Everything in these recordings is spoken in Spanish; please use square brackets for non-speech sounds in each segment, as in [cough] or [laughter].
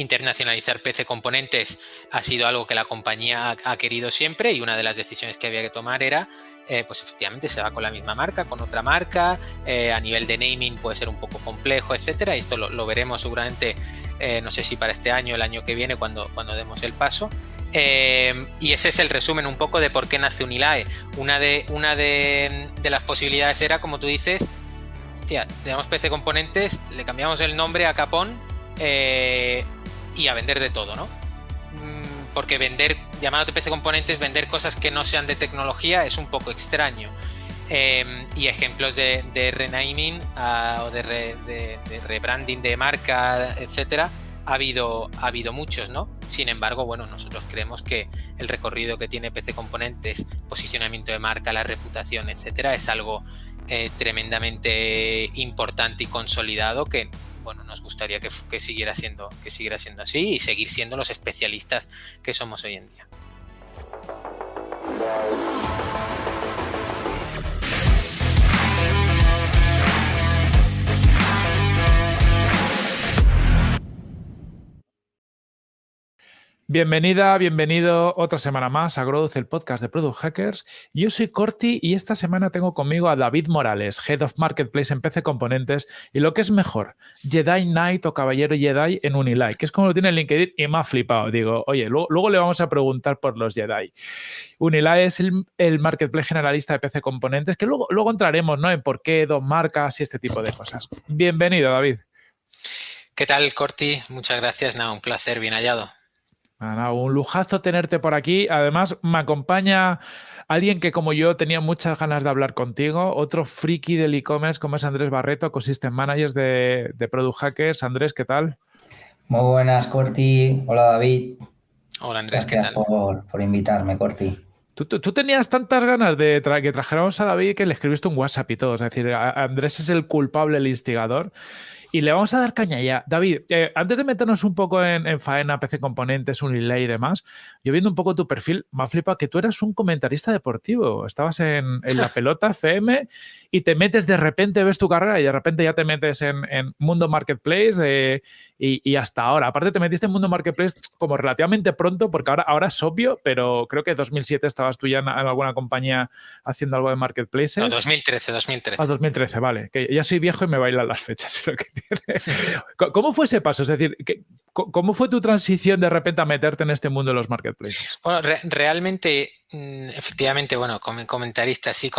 internacionalizar PC Componentes ha sido algo que la compañía ha, querido siempre y una de las decisiones que había que tomar era, eh, pues efectivamente se va con la misma marca, con otra marca, eh, a nivel de naming puede ser un poco complejo, etcétera. Esto lo, veremos seguramente, eh, no sé si para este año el año que viene cuando, cuando demos el paso. y ese es el resumen un poco de por qué nace Unilae. Una de, una de, de las posibilidades era, como tú dices, hostia, tenemos PC Componentes, le cambiamos el nombre a Capón y a vender de todo, ¿no? Mm, porque vender, llamado PC Componentes, vender cosas que no sean de tecnología es un poco extraño. Em, y ejemplos de, renaming ah, o de, rebranding de marca, etcétera, ha habido, ha habido muchos, ¿no? Sin embargo, bueno, nosotros creemos que el recorrido que tiene PC Componentes, posicionamiento de marca, la reputación, etcétera, es algo eh, tremendamente importante y consolidado que bueno, nos gustaría que, siguiera siendo, que siguiera siendo así y seguir siendo los especialistas que somos hoy en día. Bienvenida, bienvenido otra semana más a Growth, el podcast de Product Hackers. Yo soy Corti y esta semana tengo conmigo a David Morales, Head of Marketplace en PC Componentes y lo que es mejor, Jedi Knight o Caballero Jedi en Unilike, que es como lo tiene en LinkedIn y me ha flipado. Digo, oye, luego, le vamos a preguntar por los Jedi. Unilike es el, Marketplace generalista de PC Componentes, que luego, luego entraremos ¿no? en por qué, dos marcas y este tipo de cosas. Bienvenido, David. ¿Qué tal, Corti? Muchas gracias. Nada, un placer, bien hallado un lujazo tenerte por aquí. Además, me acompaña alguien que como yo tenía muchas ganas de hablar contigo, otro friki del e-commerce como es Andrés Barreto, Ecosystem Manager de, de Product Hackers. Andrés, ¿qué tal? Muy buenas, Corti. Hola, David. Hola, Andrés, ¿qué tal? Por, por invitarme, Corti. Tú, tenías tantas ganas de que trajéramos a David que le escribiste un WhatsApp y todo. Es decir, Andrés es el culpable, el instigador. Y le vamos a dar caña ya. David, eh, antes de meternos un poco en, faena, PC Componentes, Unilay y demás, yo viendo un poco tu perfil, me ha flipado que tú eras un comentarista deportivo. Estabas en, la pelota [laughs] FM y te metes de repente, ves tu carrera y de repente ya te metes en, Mundo Marketplace eh, y, hasta ahora. Aparte te metiste en Mundo Marketplace como relativamente pronto, porque ahora, ahora es obvio, pero creo que en 2007 estabas tú ya en, alguna compañía haciendo algo de Marketplace. No, 2013, 2013. Ah, 2013, vale. Que ya soy viejo y me bailan las fechas. [laughs] Lo que [laughs] ¿Cómo fue ese paso? Es decir, ¿cómo fue tu transición de repente a meterte en este mundo de los marketplaces? Bueno, realmente, mm, efectivamente, bueno, como comentarista, sí,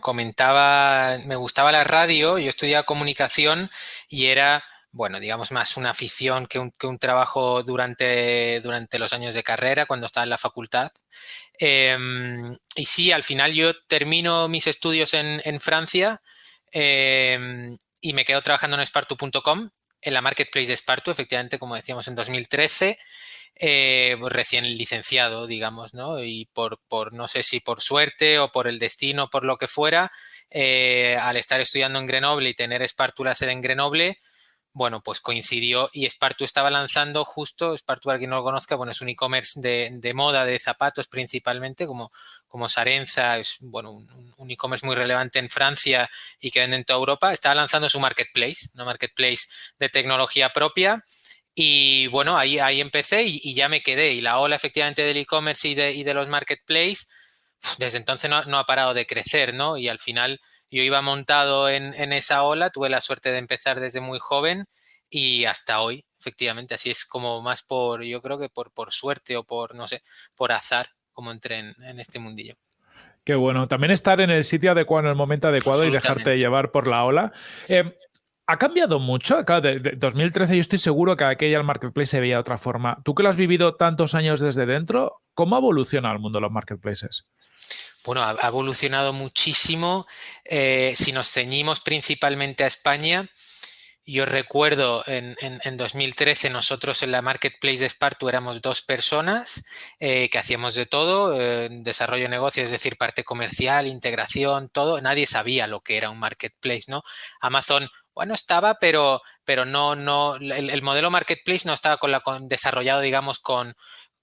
comentaba, me gustaba la radio, yo estudiaba comunicación y era bueno, digamos más una afición que un, trabajo durante, durante, los años de carrera, cuando estaba en la facultad. Em, y sí, al final yo termino mis estudios en, Francia em, y me quedo trabajando en Spartu.com, en la marketplace de Spartu, efectivamente, como decíamos, en 2013, eh, pues recién licenciado, digamos, ¿no? Y por, por, no sé si por suerte o por el destino, por lo que fuera, eh, al estar estudiando en Grenoble y tener Spartu la sede en Grenoble, bueno, pues coincidió y Spartu estaba lanzando justo, Spartu para quien no lo conozca, bueno, es un e-commerce de, moda, de zapatos principalmente, como, como Sarenza, es bueno, un, e-commerce muy relevante en Francia y que vende en toda Europa, estaba lanzando su marketplace, una marketplace de tecnología propia. Y bueno, ahí, ahí empecé y, ya me quedé. Y la ola efectivamente del e-commerce y de, y de los marketplaces, desde entonces no, no ha parado de crecer, ¿no? Y al final yo iba montado en, esa ola, tuve la suerte de empezar desde muy joven y hasta hoy, efectivamente, así es como más por, yo creo que por, por suerte o por, no sé, por azar, como entré en, este mundillo. Qué bueno. También estar en el sitio adecuado, en el momento adecuado y dejarte llevar por la ola. Eh, ¿Ha cambiado mucho? Claro, de, 2013 yo estoy seguro que aquella el marketplace se veía de otra forma. Tú que lo has vivido tantos años desde dentro, ¿cómo evoluciona el mundo de los marketplaces? Bueno, ha, evolucionado muchísimo. Eh, si nos ceñimos principalmente a España, yo recuerdo en, 2013 nosotros en la Marketplace de Spartu éramos dos personas eh, que hacíamos de todo, eh, desarrollo de negocio, es decir, parte comercial, integración, todo. Nadie sabía lo que era un Marketplace, ¿no? Amazon, bueno, estaba, pero, pero no, no, el, modelo Marketplace no estaba con la, desarrollado, digamos, con,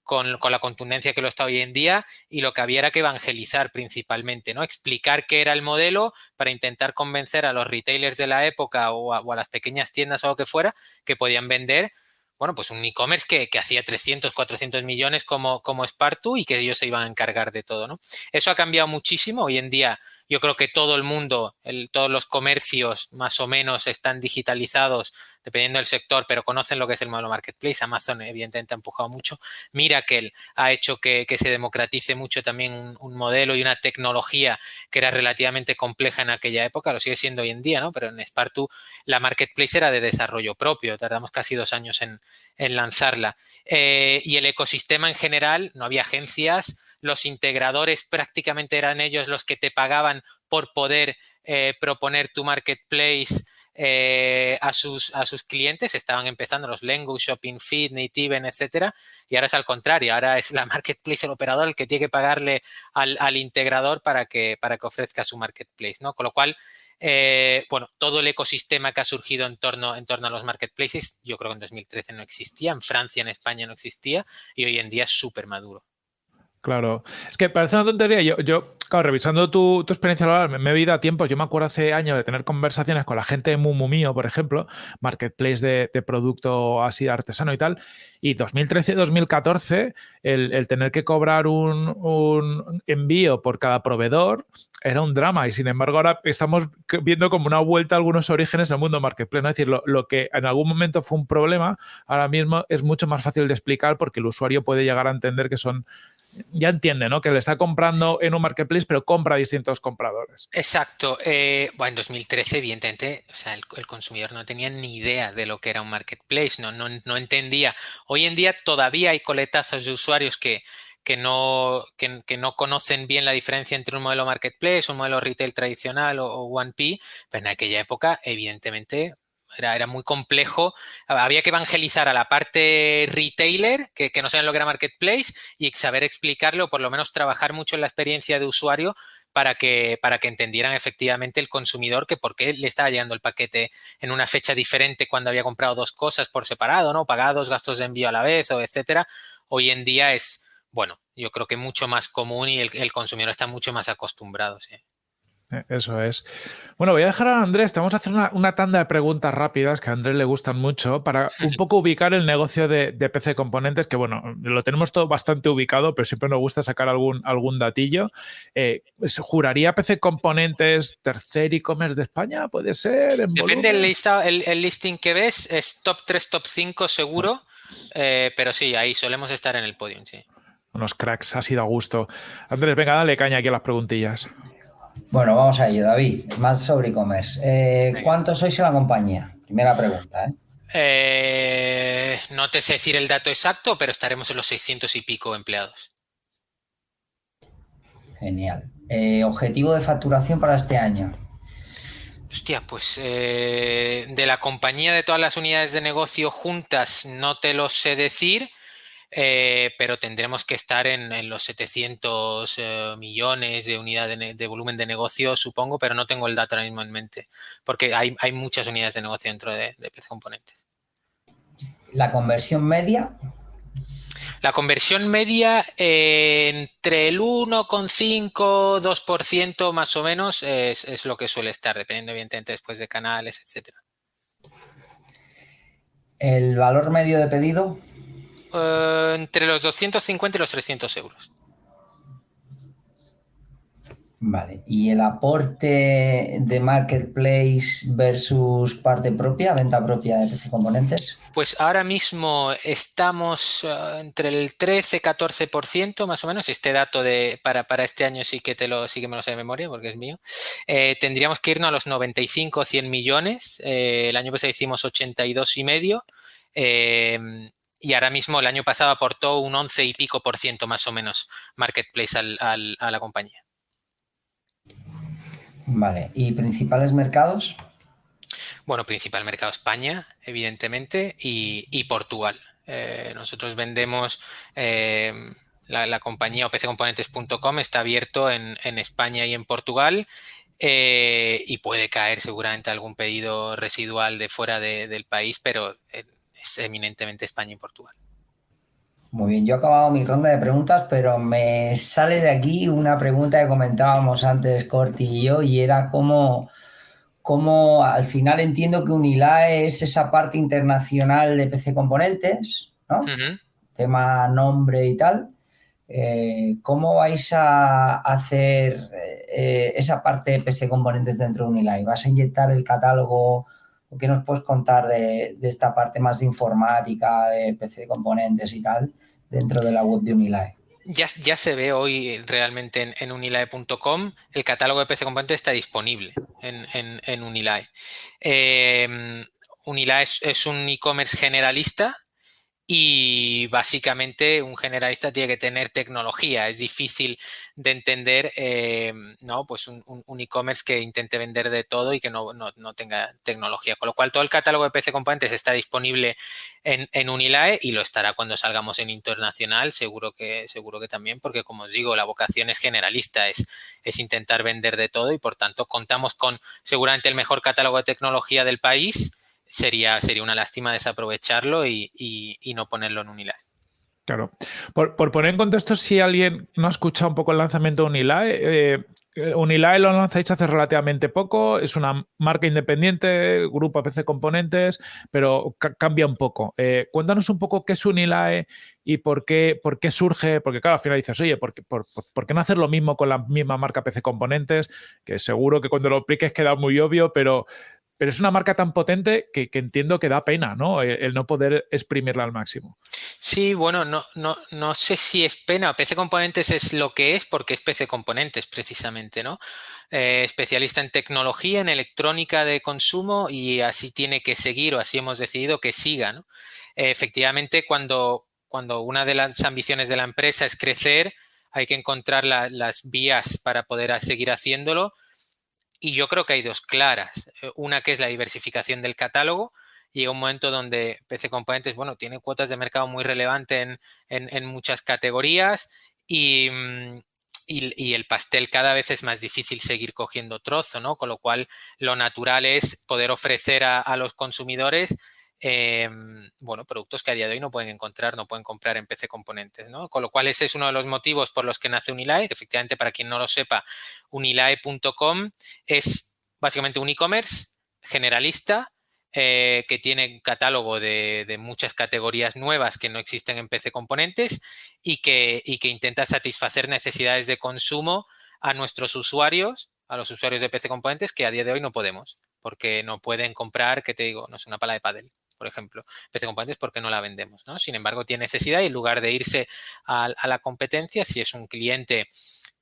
con, la contundencia que lo está hoy en día y lo que había era que evangelizar principalmente, ¿no? Explicar qué era el modelo para intentar convencer a los retailers de la época o a, las pequeñas tiendas o lo que fuera que podían vender bueno, pues un e-commerce que, que, hacía 300, 400 millones como, como Spartu y que ellos se iban a encargar de todo, ¿no? Eso ha cambiado muchísimo. Hoy en día yo creo que todo el mundo, el, todos los comercios más o menos están digitalizados dependiendo del sector, pero conocen lo que es el modelo marketplace. Amazon evidentemente ha empujado mucho. Miracle ha hecho que, se democratice mucho también un, modelo y una tecnología que era relativamente compleja en aquella época, lo sigue siendo hoy en día, ¿no? Pero en Spartu la marketplace era de desarrollo propio, tardamos casi dos años en, en lanzarla. Eh, y el ecosistema en general, no había agencias, los integradores prácticamente eran ellos los que te pagaban por poder eh, proponer tu marketplace eh, a, sus, a sus clientes. Estaban empezando los Lengo, Shopping Feed, Nativen, etcétera. Y ahora es al contrario. Ahora es la [laughs] marketplace, el operador, el que tiene que pagarle al, al integrador para que, para que ofrezca su marketplace. ¿no? Con lo cual, eh, bueno, todo el ecosistema que ha surgido en torno, en torno a los marketplaces, yo creo que en 2013 no existía, en Francia, en España no existía y hoy en día es súper maduro. Claro, es que parece una tontería. Yo, yo claro, revisando tu, tu experiencia laboral, me, he ido a tiempos. Yo me acuerdo hace años de tener conversaciones con la gente de Mumu Mío, por ejemplo, marketplace de, producto así artesano y tal. Y 2013-2014, el, el, tener que cobrar un, un, envío por cada proveedor era un drama. Y sin embargo, ahora estamos viendo como una vuelta a algunos orígenes del mundo marketplace. Es decir, lo, lo que en algún momento fue un problema, ahora mismo es mucho más fácil de explicar porque el usuario puede llegar a entender que son ya entiende, ¿no? Que le está comprando en un marketplace, pero compra a distintos compradores. Exacto. Eh, bueno, en 2013, evidentemente, o sea, el, consumidor no tenía ni idea de lo que era un marketplace, no, no, no entendía. Hoy en día todavía hay coletazos de usuarios que, que no, que, no conocen bien la diferencia entre un modelo marketplace, un modelo retail tradicional o, o 1P, pero en aquella época, evidentemente, era, era, muy complejo. Había que evangelizar a la parte retailer, que, que no saben lo que era marketplace, y saber explicarlo, o por lo menos trabajar mucho en la experiencia de usuario para que, para que entendieran efectivamente el consumidor que por qué le estaba llegando el paquete en una fecha diferente cuando había comprado dos cosas por separado, ¿no? Pagados, gastos de envío a la vez, o etcétera. Hoy en día es, bueno, yo creo que mucho más común y el, el consumidor está mucho más acostumbrado, sí. Eso es. Bueno, voy a dejar a Andrés, te vamos a hacer una, una, tanda de preguntas rápidas que a Andrés le gustan mucho para un [laughs] poco ubicar el negocio de, de, PC Componentes, que bueno, lo tenemos todo bastante ubicado, pero siempre nos gusta sacar algún, algún datillo. Eh, ¿Juraría PC Componentes tercer e-commerce de España? ¿Puede ser? Depende del el, el, listing que ves, es top 3, top 5 seguro, eh, pero sí, ahí solemos estar en el podium, sí. Unos cracks, ha sido a gusto. Andrés, venga, dale caña aquí a las preguntillas. Bueno, vamos a ello, David. Más sobre e-commerce. Eh, ¿Cuántos sois en la compañía? Primera pregunta, ¿eh? Eh, no te sé decir el dato exacto, pero estaremos en los 600 y pico empleados. Genial. Eh, ¿Objetivo de facturación para este año? Hostia, pues eh, de la compañía de todas las unidades de negocio juntas no te lo sé decir, eh, pero tendremos que estar en, en los 700 eh, millones de unidades de, de, volumen de negocio, supongo, pero no tengo el dato ahora mismo en mente, porque hay, hay muchas unidades de negocio dentro de, de PC Componentes. ¿La conversión media? La conversión media eh, entre el 1,5, 2% más o menos es, es, lo que suele estar, dependiendo evidentemente después de canales, etcétera. ¿El valor medio de pedido? Uh, entre los 250 y los 300 euros. Vale, ¿y el aporte de marketplace versus parte propia, venta propia de PC Componentes? Pues ahora mismo estamos uh, entre el 13-14% más o menos. Este dato de para, para este año sí que te lo sí que me lo sé de memoria porque es mío. Eh, tendríamos que irnos a los 95 100 millones. Eh, el año pasado hicimos 82 y medio. Eh, y ahora mismo el año pasado aportó un 11 y pico por ciento más o menos Marketplace al, al, a la compañía. Vale, ¿y principales mercados? Bueno, principal mercado España, evidentemente, y, y Portugal. Eh, nosotros vendemos eh, la, la, compañía opccomponentes.com está abierto en, en, España y en Portugal eh, y puede caer seguramente algún pedido residual de fuera de, del país, pero es eminentemente España y Portugal. Muy bien, yo he acabado mi ronda de preguntas, pero me sale de aquí una pregunta que comentábamos antes Corti y yo, y era cómo, cómo al final entiendo que Unilae es esa parte internacional de PC Componentes, ¿no? Tema nombre y tal. Eh, ¿Cómo vais a hacer eh, esa parte de PC Componentes dentro de Unilae? ¿Vas a inyectar el catálogo? ¿O qué nos puedes contar de, esta parte más de informática, de PC Componentes y tal, dentro de la web de Unilae? Ya, se ve hoy realmente en, unilae.com, el catálogo de PC Componentes está disponible en, Unilae. Eh, Unilae es un e-commerce generalista y básicamente un generalista tiene que tener tecnología. Es difícil de entender eh, ¿no? pues un, e-commerce que intente vender de todo y que no, tenga tecnología. Con lo cual todo el catálogo de PC Componentes está disponible en, Unilae y lo estará cuando salgamos en internacional, seguro que, seguro que también, porque como os digo, la vocación es generalista, es, es intentar vender de todo y por tanto contamos con seguramente el mejor catálogo de tecnología del país sería, sería una lástima desaprovecharlo y, no ponerlo en Unilae. Claro. Por, poner en contexto, si alguien no ha escuchado un poco el lanzamiento de Unilae, eh, Unilae lo lanzáis hace relativamente poco, es una marca independiente, grupo PC Componentes, pero cambia un poco. Eh, cuéntanos un poco qué es Unilae y por qué, por qué surge, porque claro, al final dices, oye, ¿por qué, por, qué no hacer lo mismo con la misma marca PC Componentes? Que seguro que cuando lo expliques queda muy obvio, pero pero es una marca tan potente que, entiendo que da pena, ¿no? El, no poder exprimirla al máximo. Sí, bueno, no, no, no sé si es pena. PC Componentes es lo que es porque es PC Componentes precisamente, ¿no? Eh, especialista en tecnología, en electrónica de consumo y así tiene que seguir o así hemos decidido que siga, efectivamente, cuando, cuando una de las ambiciones de la empresa es crecer, hay que encontrar las vías para poder seguir haciéndolo y yo creo que hay dos claras. Eh, una que es la diversificación del catálogo. Llega un momento donde PC Componentes, bueno, tiene cuotas de mercado muy relevantes en, muchas categorías mm, y, y, el pastel cada vez es más difícil seguir cogiendo trozo, ¿no? Con lo cual, lo natural es poder ofrecer a los consumidores Em, bueno, productos que a día de hoy no pueden encontrar, no pueden comprar en PC Componentes, ¿no? Con lo cual ese es uno de los motivos por los que nace Unilae, que efectivamente para quien no lo sepa, unilae.com es básicamente un e-commerce generalista eh, que tiene catálogo de, muchas categorías nuevas que no existen en PC Componentes y que, y que intenta satisfacer necesidades de consumo a nuestros usuarios, a los usuarios de PC Componentes que a día de hoy no podemos, porque no pueden comprar, que te digo, no es una pala de pádel por ejemplo, PC Componentes porque no la vendemos, ¿no? Sin embargo, tiene necesidad y en lugar de irse a, la competencia, si es un cliente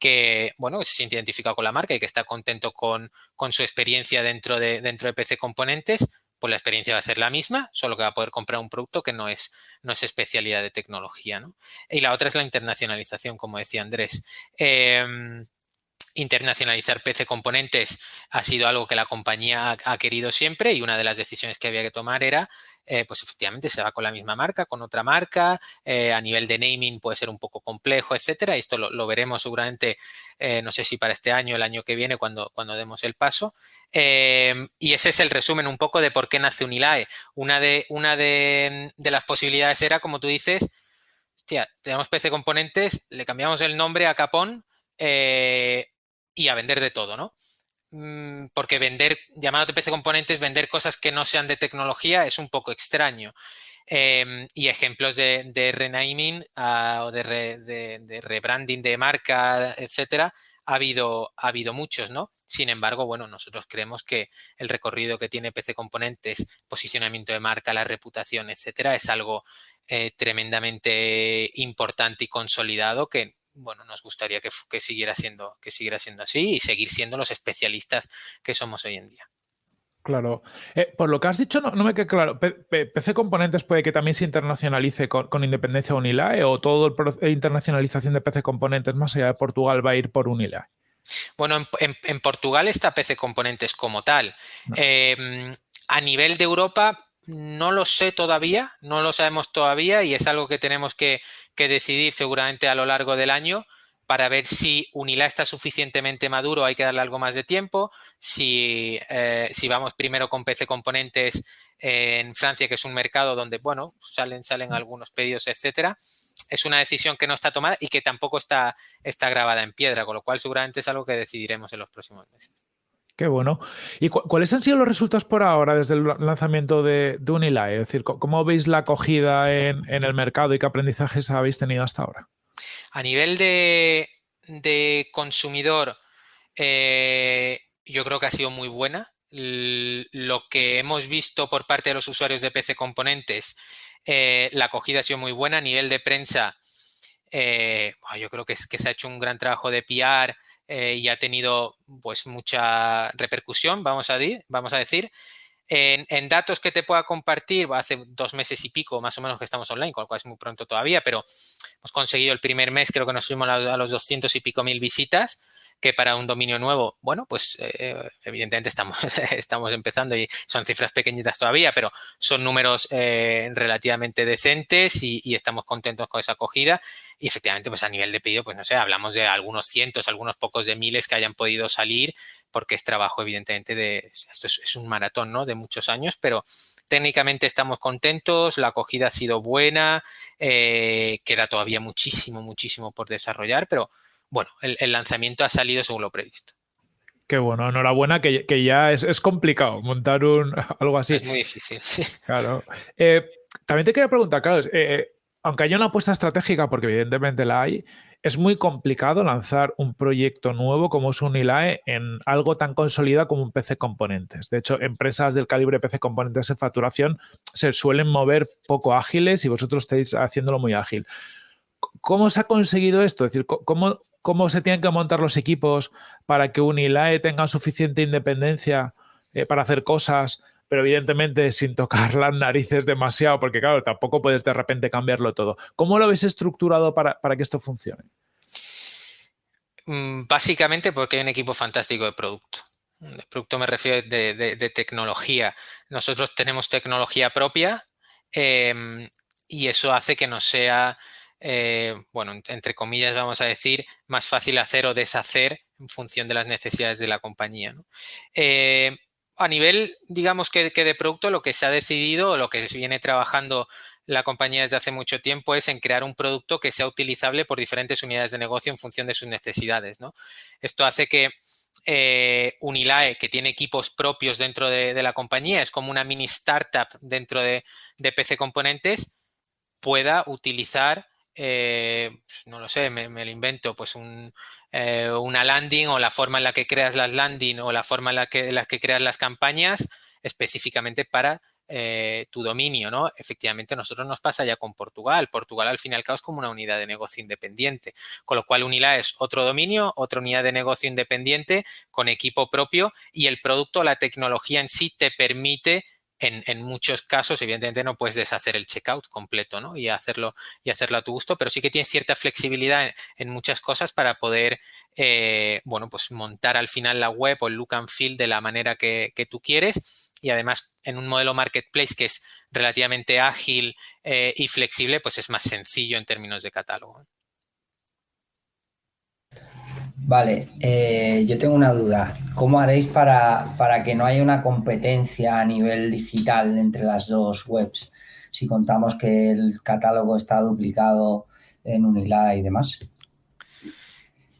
que, bueno, se siente identificado con la marca y que está contento con, su experiencia dentro de, dentro de PC Componentes, pues la experiencia va a ser la misma, solo que va a poder comprar un producto que no es, no es especialidad de tecnología, ¿no? Y la otra es la internacionalización, como decía Andrés. Em, internacionalizar PC componentes ha sido algo que la compañía ha, querido siempre y una de las decisiones que había que tomar era, eh, pues efectivamente se va con la misma marca, con otra marca, eh, a nivel de naming puede ser un poco complejo, etcétera. Esto lo, veremos seguramente, eh, no sé si para este año el año que viene cuando, cuando demos el paso. y ese es el resumen un poco de por qué nace Unilae. Una de, una de, de las posibilidades era, como tú dices, hostia, tenemos PC componentes, le cambiamos el nombre a Capón, y a vender de todo, ¿no? Mm, porque vender, llamado PC componentes, vender cosas que no sean de tecnología es un poco extraño. Em, y ejemplos de, de renaming ah, o de, rebranding de marca, etcétera, ha habido, ha habido muchos, ¿no? Sin embargo, bueno, nosotros creemos que el recorrido que tiene PC Componentes, posicionamiento de marca, la reputación, etcétera, es algo eh, tremendamente importante y consolidado que bueno, nos gustaría que, siguiera siendo, que siguiera siendo así y seguir siendo los especialistas que somos hoy en día. Claro. Eh, por lo que has dicho, no, me queda claro. ¿PC Componentes puede que también se internacionalice con, independencia de Unilae o todo la internacionalización de PC Componentes más allá de Portugal va a ir por Unilae? Bueno, en, Portugal está PC Componentes como tal. Em, a nivel de Europa, no lo sé todavía, no lo sabemos todavía y es algo que tenemos que, decidir seguramente a lo largo del año para ver si Unila está suficientemente maduro, hay que darle algo más de tiempo. Si, eh, si vamos primero con PC Componentes en Francia, que es un mercado donde, bueno, salen, salen algunos pedidos, etcétera, es una decisión que no está tomada y que tampoco está, está grabada en piedra, con lo cual seguramente es algo que decidiremos en los próximos meses. Qué bueno. ¿Y cuáles han sido los resultados por ahora desde el lanzamiento de, de Unilae? Es decir, ¿cómo veis la acogida en, el mercado y qué aprendizajes habéis tenido hasta ahora? A nivel de, consumidor, eh, yo creo que ha sido muy buena. Lo que hemos visto por parte de los usuarios de PC Componentes, eh, la acogida ha sido muy buena. A nivel de prensa, eh, yo creo que, que se ha hecho un gran trabajo de PR eh, y ha tenido pues mucha repercusión, vamos a, vamos a decir. En, datos que te pueda compartir, hace dos meses y pico más o menos que estamos online, con lo cual es muy pronto todavía, pero hemos conseguido el primer mes, creo que nos fuimos a, a los 200 y pico mil visitas que para un dominio nuevo, bueno, pues eh, evidentemente estamos, [laughs] estamos empezando y son cifras pequeñitas todavía, pero son números eh, relativamente decentes y, estamos contentos con esa acogida. Y efectivamente, pues a nivel de pedido, pues no sé, hablamos de algunos cientos, algunos pocos de miles que hayan podido salir, porque es trabajo evidentemente de, esto es, un maratón, ¿no? De muchos años, pero técnicamente estamos contentos, la acogida ha sido buena, eh, queda todavía muchísimo, muchísimo por desarrollar, pero bueno, el, lanzamiento ha salido según lo previsto. Qué bueno, enhorabuena, que, ya es, complicado montar un [laughs] algo así. Es muy difícil, sí. Claro. Eh, también te quería preguntar, claro, eh, aunque haya una apuesta estratégica, porque evidentemente la hay, es muy complicado lanzar un proyecto nuevo como es un ILAE en algo tan consolidado como un PC Componentes. De hecho, empresas del calibre PC Componentes en facturación se suelen mover poco ágiles y vosotros estáis haciéndolo muy ágil. ¿Cómo se ha conseguido esto? Es decir, ¿cómo, cómo se tienen que montar los equipos para que Unilae tenga suficiente independencia eh, para hacer cosas, pero evidentemente sin tocar [laughs] las narices demasiado, porque claro, tampoco puedes de repente cambiarlo todo. ¿Cómo lo habéis estructurado para, que esto funcione? Mm, básicamente porque hay un equipo fantástico de producto. De producto me refiero de, tecnología. Nosotros tenemos tecnología propia em, y eso hace que no sea eh, bueno, entre comillas vamos a decir, más fácil hacer o deshacer en función de las necesidades de la compañía. Eh, a nivel, digamos que, de producto, lo que se ha decidido o lo que se viene trabajando la compañía desde hace mucho tiempo es en crear un producto que sea utilizable por diferentes unidades de negocio en función de sus necesidades. Esto hace que eh, Unilae, que tiene equipos propios dentro de, la compañía, es como una mini startup dentro de, de PC Componentes, pueda utilizar eh, pues, no lo sé, me, lo invento, pues eh, una landing o la forma en la que creas las landing o la forma en la que, las que creas las campañas específicamente para eh, tu dominio, ¿no? Efectivamente, a nosotros nos pasa ya con Portugal. Portugal, al fin y al cabo, es como una unidad de negocio independiente, con lo cual Unila es otro dominio, otra unidad de negocio independiente con equipo propio y el producto, la tecnología en sí te permite en, muchos casos, evidentemente, no puedes deshacer el checkout completo ¿no? y, hacerlo, y hacerlo a tu gusto, pero sí que tiene cierta flexibilidad en, muchas cosas para poder eh, bueno, pues montar al final la web o el look and feel de la manera que, tú quieres y además en un modelo marketplace que es relativamente ágil eh, y flexible, pues es más sencillo en términos de catálogo. Vale, eh, yo tengo una duda. ¿Cómo haréis para, que no haya una competencia a nivel digital entre las dos webs? Si contamos que el catálogo está duplicado en Unila y demás.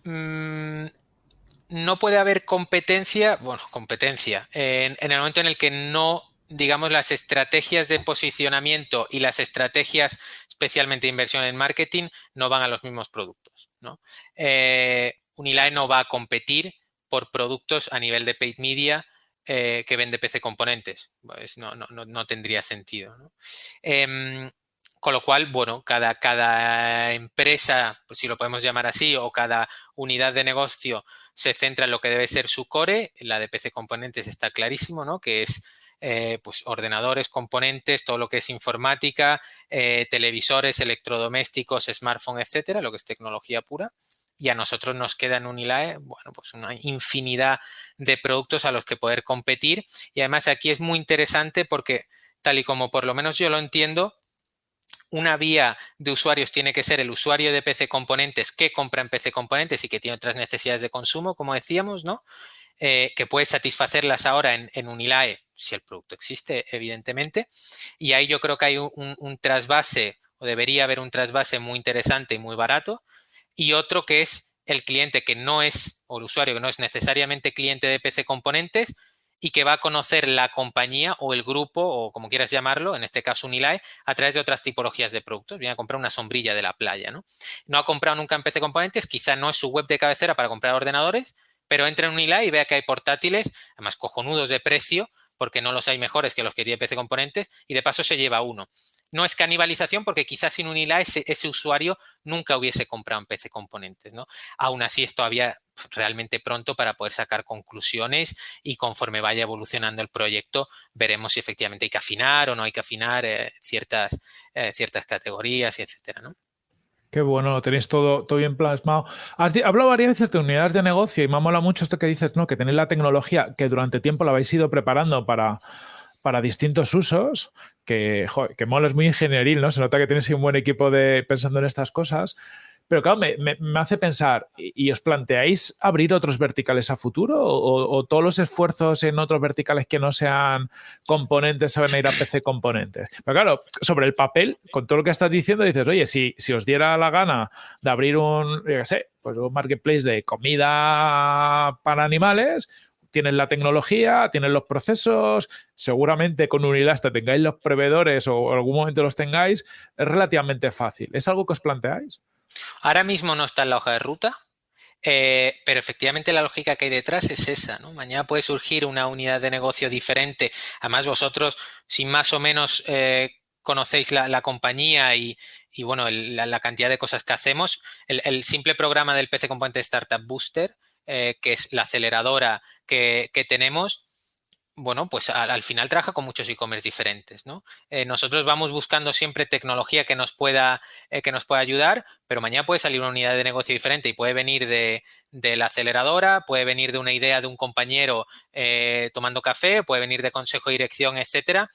Mm, no puede haber competencia, bueno, competencia, en, el momento en el que no digamos, las estrategias de posicionamiento y las estrategias especialmente de inversión en marketing no van a los mismos productos. ¿no? Eh, Unilae no va a competir por productos a nivel de paid media eh, que vende PC componentes. No, tendría sentido. Em, con lo cual, bueno, cada, cada empresa, pues si lo podemos llamar así, o cada unidad de negocio se centra en lo que debe ser su core. La de PC componentes está clarísimo, ¿no? Que es eh, pues ordenadores, componentes, todo lo que es informática, eh, televisores, electrodomésticos, smartphone, etcétera, lo que es tecnología pura y a nosotros nos queda en Unilae, bueno, pues una infinidad de productos a los que poder competir y además aquí es muy interesante porque tal y como por lo menos yo lo entiendo, una vía de usuarios tiene que ser el usuario de PC Componentes que compra en PC Componentes y que tiene otras necesidades de consumo, como decíamos, ¿no? Eh, que puede satisfacerlas ahora en, Unilae, si el producto existe, evidentemente. Y ahí yo creo que hay un trasvase, o debería haber un trasvase muy interesante y muy barato, y otro que es el cliente que no es, o el usuario que no es necesariamente cliente de PC Componentes y que va a conocer la compañía o el grupo, o como quieras llamarlo, en este caso Unilae, a través de otras tipologías de productos. Viene a comprar una sombrilla de la playa, ¿no? No ha comprado nunca en PC Componentes, quizá no es su web de cabecera para comprar ordenadores, pero entra en Unilae y vea que hay portátiles, además cojonudos de precio, porque no los hay mejores que los que tiene PC Componentes, y de paso se lleva uno. No es canibalización porque quizás sin Unilae ese, ese usuario nunca hubiese comprado en PC Componentes. ¿no? Aún así es todavía realmente pronto para poder sacar conclusiones y conforme vaya evolucionando el proyecto veremos si efectivamente hay que afinar o no hay que afinar eh, ciertas, eh, ciertas categorías, y etcétera. ¿no? Qué bueno, lo tenéis todo, todo bien plasmado. Has hablado varias veces de unidades de negocio y me mola mucho esto que dices, ¿no? Que tenéis la tecnología que durante tiempo la habéis ido preparando para, para distintos usos, que, joder, que mola, es muy ingenieril, ¿no? Se nota que tienes un buen equipo de pensando en estas cosas. Pero claro, me, hace pensar, ¿y, os planteáis abrir otros verticales a futuro? O, todos los esfuerzos en otros verticales que no sean componentes se a ir a PC componentes? Pero claro, sobre el papel, con todo lo que estás diciendo, dices, oye, si, si os diera la gana de abrir un, yo sé, pues un marketplace de comida para animales, tienes la tecnología, tienes los procesos, seguramente con Unilasta tengáis los proveedores o en algún momento los tengáis, es relativamente fácil. ¿Es algo que os planteáis? Ahora mismo no está en la hoja de ruta, eh, pero efectivamente la lógica que hay detrás es esa. ¿no? Mañana puede surgir una unidad de negocio diferente. Además, vosotros, si más o menos eh, conocéis la, compañía y, bueno, la, cantidad de cosas que hacemos, el, simple programa del PC Componente Startup Booster, eh, que es la aceleradora que, que tenemos, bueno, pues al, final trabaja con muchos e-commerce diferentes, ¿no? Eh, nosotros vamos buscando siempre tecnología que nos, pueda, eh, que nos pueda ayudar, pero mañana puede salir una unidad de negocio diferente y puede venir de, la aceleradora, puede venir de una idea de un compañero tomando café, puede venir de consejo de dirección, etcétera.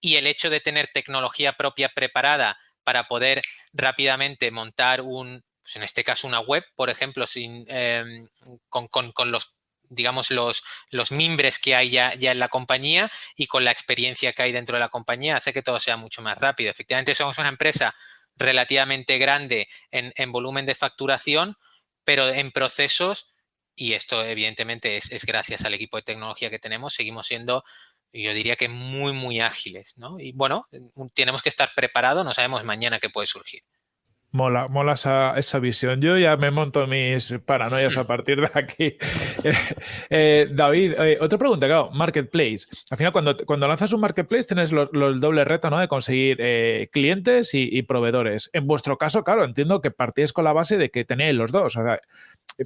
Y el hecho de tener tecnología propia preparada para poder rápidamente montar un, pues en este caso una web, por ejemplo, em, con, los digamos, los, los mimbres que hay ya, en la compañía y con la experiencia que hay dentro de la compañía hace que todo sea mucho más rápido. Efectivamente, somos una empresa relativamente grande en, volumen de facturación, pero en procesos, y esto evidentemente es, es, gracias al equipo de tecnología que tenemos, seguimos siendo, yo diría que muy, muy ágiles. ¿no? Y bueno, tenemos que estar preparados, no sabemos mañana qué puede surgir. Mola, mola esa, esa, visión. Yo ya me monto mis paranoias a partir de aquí. [laughs] Eh, David, eh, otra pregunta, claro, marketplace. Al final, cuando, cuando lanzas un marketplace, tienes el doble reto ¿no? de conseguir eh, clientes y, proveedores. En vuestro caso, claro, entiendo que partíais con la base de que tenéis los dos. O sea,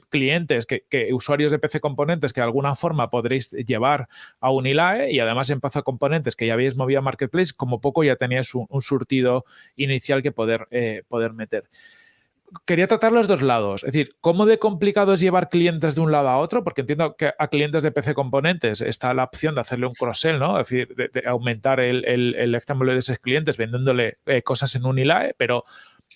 clientes, que, usuarios de PC Componentes que de alguna forma podréis llevar a Unilae y además en PC Componentes que ya habéis movido a Marketplace, como poco ya teníais un, surtido inicial que poder, poder meter. Quería tratar los dos lados, es decir, ¿cómo de complicado es llevar clientes de un lado a otro? Porque entiendo que a clientes de PC Componentes está la opción de hacerle un cross-sell, ¿no? Es decir, de, aumentar el, el, el de esos clientes vendiéndole eh, cosas en Unilae, pero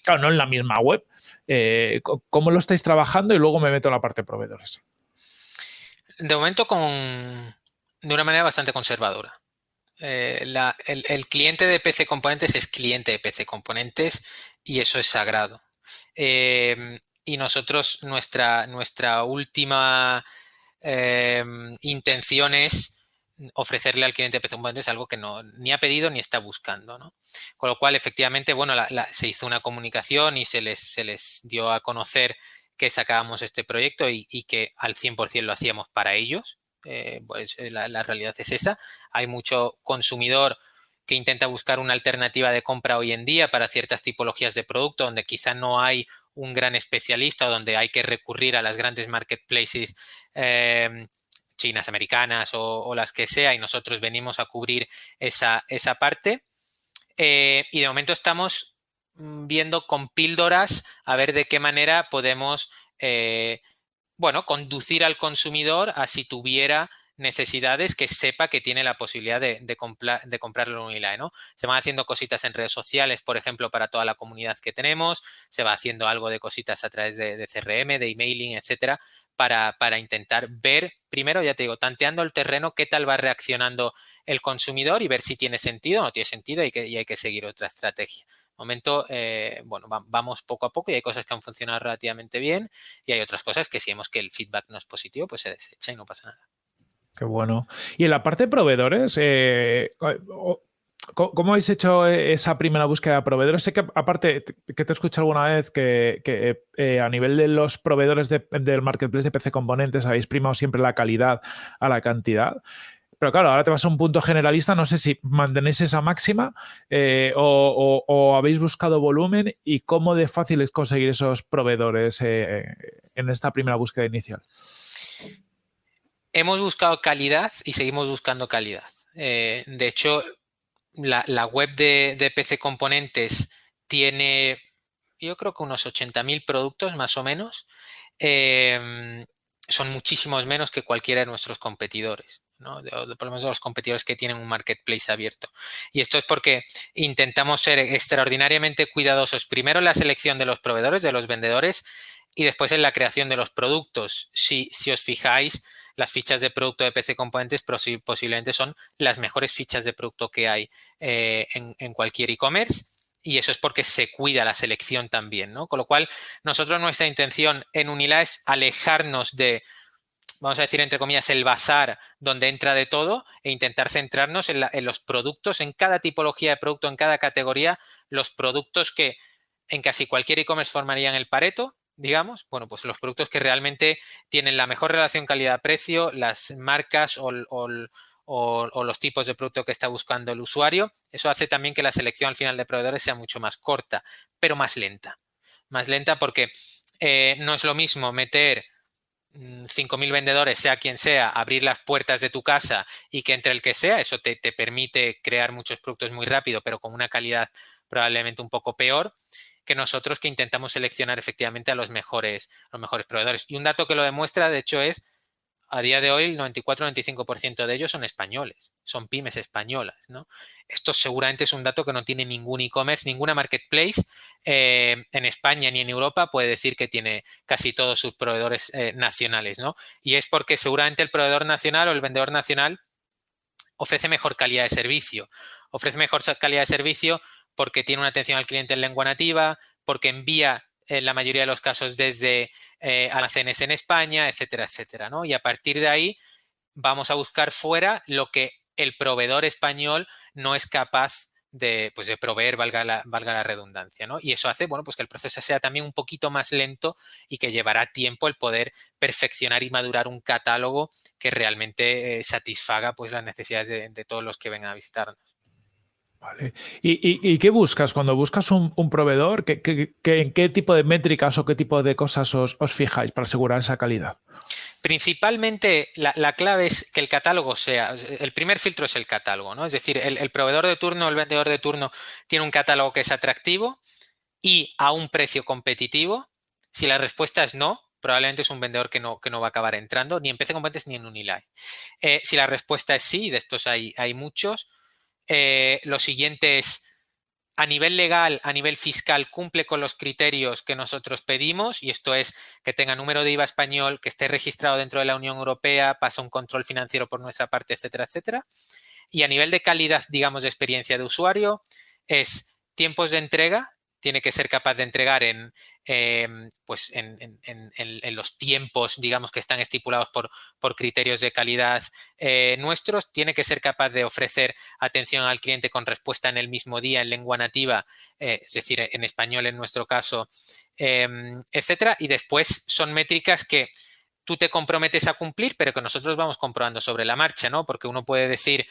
claro, no en la misma web. Eh, ¿Cómo lo estáis trabajando? Y luego me meto en la parte de proveedores. De momento con, de una manera bastante conservadora. Eh, el, cliente de PC Componentes es cliente de PC Componentes y eso es sagrado. Eh, y nosotros, nuestra, nuestra última intención es ofrecerle al cliente Componentes algo que no ni ha pedido ni está buscando. ¿no? Con lo cual, efectivamente, bueno, se hizo una comunicación y se les, se les dio a conocer que sacábamos este proyecto y, que al 100% lo hacíamos para ellos. Eh, pues eh, la, realidad es esa. Hay mucho consumidor que intenta buscar una alternativa de compra hoy en día para ciertas tipologías de producto donde quizá no hay un gran especialista o donde hay que recurrir a las grandes marketplaces eh, chinas, americanas o, las que sea, y nosotros venimos a cubrir esa, esa parte. Eh, y de momento estamos mm, viendo con píldoras a ver de qué manera podemos, eh, bueno, conducir al consumidor a si tuviera necesidades que sepa que tiene la posibilidad de, de, comprarlo en Unilae, ¿no? Se van haciendo cositas en redes sociales, por ejemplo, para toda la comunidad que tenemos, se va haciendo algo de cositas a través de, de CRM, de emailing, etcétera, para, intentar ver, primero, ya te digo, tanteando el terreno, qué tal va reaccionando el consumidor y ver si tiene sentido o no tiene sentido y, que, hay que seguir otra estrategia. momento, eh, bueno, vamos poco a poco y hay cosas que han funcionado relativamente bien y hay otras cosas que si vemos que el feedback no es positivo, pues se desecha y no pasa nada. Qué bueno. Y en la parte de proveedores, eh, ¿Cómo habéis hecho esa primera búsqueda de proveedores? Sé que, aparte, que te he escuchado alguna vez que, eh, a nivel de los proveedores del marketplace de PC Componentes habéis primado siempre la calidad a la cantidad. Pero claro, ahora te vas a un punto generalista, no sé si mantenéis esa máxima eh, o, habéis buscado volumen y cómo de fácil es conseguir esos proveedores en esta primera búsqueda inicial. Hemos buscado calidad y seguimos buscando calidad. de hecho, la, web de, PC Componentes tiene, yo creo que unos 80.000 productos más o menos. Em, son muchísimos menos que cualquiera de nuestros competidores. ¿no? De, por lo menos los competidores que tienen un marketplace abierto. Y esto es porque intentamos ser extraordinariamente cuidadosos primero en la selección de los proveedores, de los vendedores, y después en la creación de los productos. Si, si os fijáis, las fichas de producto de PC Componentes posiblemente son las mejores fichas de producto que hay eh, en, cualquier e-commerce y eso es porque se cuida la selección también, ¿no? Con lo cual, nosotros nuestra intención en Unila es alejarnos de, vamos a decir entre comillas, el bazar donde entra de todo e intentar centrarnos en, en los productos, en cada tipología de producto, en cada categoría, los productos que en casi cualquier e-commerce formarían el pareto digamos, bueno, pues los productos que realmente tienen la mejor relación calidad-precio, las marcas o, los tipos de producto que está buscando el usuario. Eso hace también que la selección al final de proveedores sea mucho más corta, pero más lenta. Más lenta porque eh, no es lo mismo meter 5.000 mm, vendedores, sea quien sea, abrir las puertas de tu casa y que entre el que sea, eso te, te permite crear muchos productos muy rápido, pero con una calidad probablemente un poco peor que nosotros que intentamos seleccionar efectivamente a los mejores, los mejores proveedores. Y un dato que lo demuestra, de hecho, es a día de hoy el 94-95% de ellos son españoles, son pymes españolas. ¿no? Esto seguramente es un dato que no tiene ningún e-commerce, ninguna marketplace eh, en España ni en Europa puede decir que tiene casi todos sus proveedores eh, nacionales. ¿no? Y es porque seguramente el proveedor nacional o el vendedor nacional ofrece mejor calidad de servicio. Ofrece mejor calidad de servicio porque tiene una atención al cliente en lengua nativa, porque envía en la mayoría de los casos desde eh, almacenes en España, etcétera, etcétera. ¿no? Y a partir de ahí vamos a buscar fuera lo que el proveedor español no es capaz de, pues de proveer, valga la, redundancia. ¿no? Y eso hace bueno, pues que el proceso sea también un poquito más lento y que llevará tiempo el poder perfeccionar y madurar un catálogo que realmente eh, satisfaga pues, las necesidades de, de todos los que vengan a visitarnos. Vale. ¿Y, qué buscas cuando buscas un, proveedor? en qué tipo de métricas o qué tipo de cosas os, fijáis para asegurar esa calidad? Principalmente la, clave es que el catálogo sea, el primer filtro es el catálogo, ¿no? Es decir, el, proveedor de turno, el vendedor de turno tiene un catálogo que es atractivo y a un precio competitivo. Si la respuesta es no, probablemente es un vendedor que no, que no va a acabar entrando ni en PC ni en Unilay. Eh, si la respuesta es sí, de estos hay, hay muchos, eh, lo siguiente es, a nivel legal, a nivel fiscal, cumple con los criterios que nosotros pedimos y esto es que tenga número de IVA español, que esté registrado dentro de la Unión Europea, pasa un control financiero por nuestra parte, etcétera, etcétera. Y a nivel de calidad, digamos, de experiencia de usuario, es tiempos de entrega, tiene que ser capaz de entregar en, em, pues en, los tiempos, digamos, que están estipulados por, por criterios de calidad eh, nuestros. Tiene que ser capaz de ofrecer atención al cliente con respuesta en el mismo día en lengua nativa, eh, es decir, en español en nuestro caso, em, etcétera. Y después son métricas que tú te comprometes a cumplir, pero que nosotros vamos comprobando sobre la marcha, ¿no? Porque uno puede decir...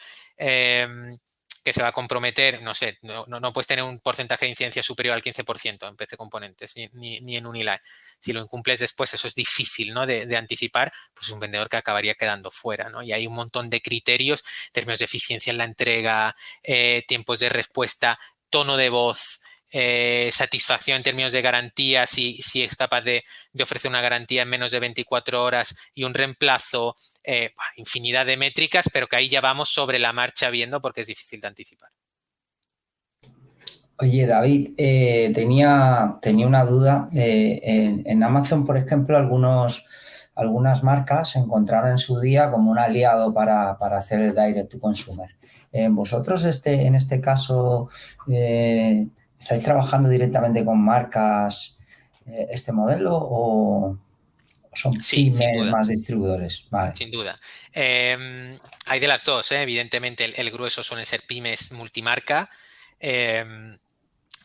Que se va a comprometer, no sé, no, no, puedes tener un porcentaje de incidencia superior al 15% en PC Componentes ni, ni, en Unilay. Si lo incumples después, eso es difícil ¿no? de, anticipar, pues es un vendedor que acabaría quedando fuera. ¿no? Y hay un montón de criterios, términos de eficiencia en la entrega, eh, tiempos de respuesta, tono de voz, eh, satisfacción en términos de garantía, si, si es capaz de, ofrecer una garantía en menos de 24 horas y un reemplazo, eh, infinidad de métricas, pero que ahí ya vamos sobre la marcha viendo porque es difícil de anticipar. Oye, David, eh, tenía, tenía una duda. En, Amazon, por ejemplo, algunos, algunas marcas se encontraron en su día como un aliado para, hacer el direct to consumer. ¿Vosotros este, en este caso ¿Estáis trabajando directamente con marcas eh, este modelo o son pymes más distribuidores? Sin duda. Em, hay de las dos, ¿eh? evidentemente el, grueso suele ser pymes multimarca, em,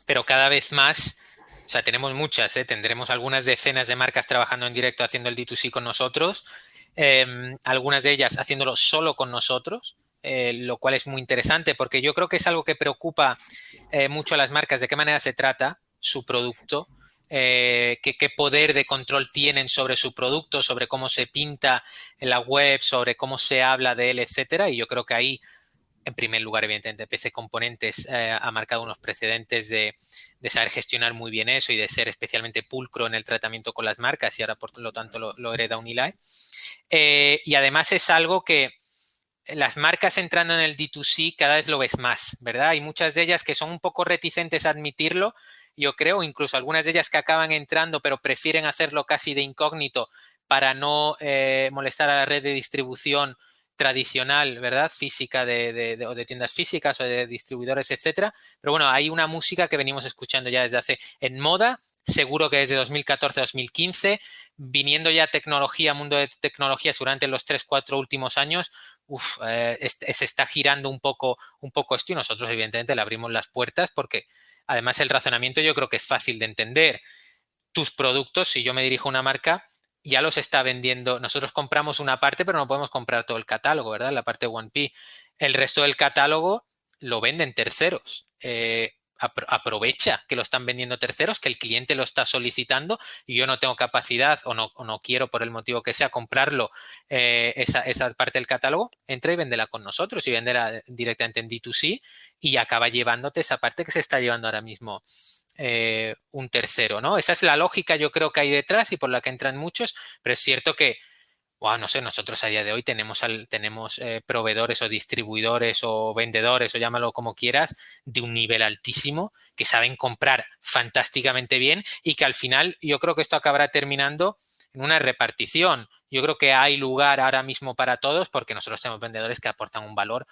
pero cada vez más, o sea, tenemos muchas, ¿eh? tendremos algunas decenas de marcas trabajando en directo haciendo el D2C con nosotros, em, algunas de ellas haciéndolo solo con nosotros, eh, lo cual es muy interesante porque yo creo que es algo que preocupa mucho a las marcas, de qué manera se trata su producto, eh, qué, poder de control tienen sobre su producto, sobre cómo se pinta en la web, sobre cómo se habla de él, etcétera. Y yo creo que ahí, en primer lugar, evidentemente, PC Componentes eh, ha marcado unos precedentes de, saber gestionar muy bien eso y de ser especialmente pulcro en el tratamiento con las marcas y ahora, por lo tanto, lo, hereda Unilay. Eh, y además es algo que las marcas entrando en el D2C cada vez lo ves más, ¿verdad? Hay muchas de ellas que son un poco reticentes a admitirlo yo creo, incluso algunas de ellas que acaban entrando, pero prefieren hacerlo casi de incógnito para no eh, molestar a la red de distribución tradicional, ¿verdad? Física de, o de tiendas físicas o de distribuidores, etcétera. Pero bueno, hay una música que venimos escuchando ya desde hace en moda, seguro que desde 2014-2015, viniendo ya tecnología, mundo de tecnologías durante los 3-4 últimos años, eh, se está girando un poco, un poco esto y nosotros evidentemente le abrimos las puertas porque Además, el razonamiento yo creo que es fácil de entender. Tus productos, si yo me dirijo a una marca, ya los está vendiendo. Nosotros compramos una parte, pero no podemos comprar todo el catálogo, ¿verdad? La parte 1P. El resto del catálogo lo venden terceros. Eh, aprovecha que lo están vendiendo terceros, que el cliente lo está solicitando y yo no tengo capacidad o no, quiero por el motivo que sea comprarlo eh, esa, parte del catálogo, entra y véndela con nosotros y véndela directamente en D2C y acaba llevándote esa parte que se está llevando ahora mismo eh, un tercero, ¿no? Esa es la lógica yo creo que hay detrás y por la que entran muchos, pero es cierto que no sé, nosotros a día de hoy tenemos, tenemos eh, proveedores o distribuidores o vendedores o llámalo como quieras, de un nivel altísimo, que saben comprar fantásticamente bien y que al final yo creo que esto acabará terminando en una repartición. Yo creo que hay lugar ahora mismo para todos porque nosotros tenemos vendedores que aportan un valor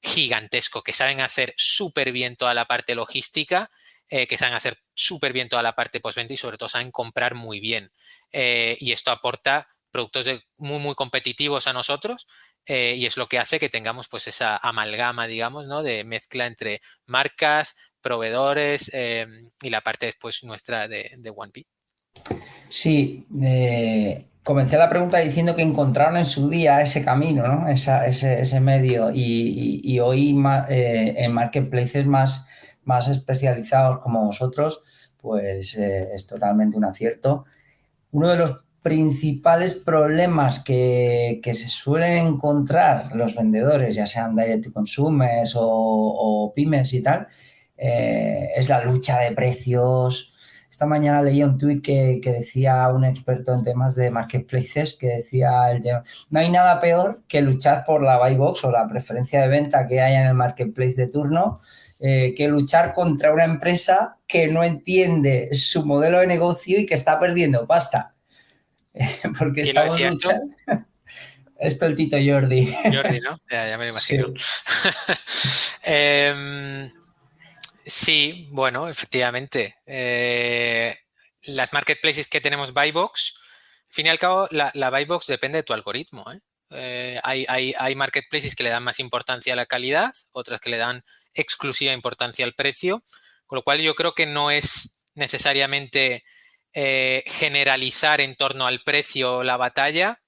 gigantesco, que saben hacer súper bien toda la parte logística, eh, que saben hacer súper bien toda la parte postventa y sobre todo saben comprar muy bien. Eh, y esto aporta productos muy, muy competitivos a nosotros eh, y es lo que hace que tengamos pues esa amalgama, digamos, ¿no? de mezcla entre marcas, proveedores em, y la parte después nuestra de, de. Sí, eh, comencé la pregunta diciendo que encontraron en su día ese camino, ¿no? ese, medio y, hoy eh, en marketplaces más, más especializados como vosotros, pues es totalmente un acierto. Uno de los principales problemas que, se suelen encontrar los vendedores, ya sean direct to consumers o, pymes y tal, eh, es la lucha de precios. Esta mañana leí un tuit que, decía un experto en temas de marketplaces que decía el no hay nada peor que luchar por la buy box o la preferencia de venta que haya en el marketplace de turno eh, que luchar contra una empresa que no entiende su modelo de negocio y que está perdiendo pasta. [laughs] porque estamos luchando. Esto el Tito Jordi. Jordi, ¿no? Ya, me lo imagino. [laughs] Em, sí. bueno, efectivamente. Eh, las marketplaces que tenemos Buybox, al fin y al cabo, la, la Buybox depende de tu algoritmo. ¿eh? Eh, hay, hay, marketplaces que le dan más importancia a la calidad, otras que le dan exclusiva importancia al precio, con lo cual yo creo que no es necesariamente eh, generalizar en torno al precio la batalla,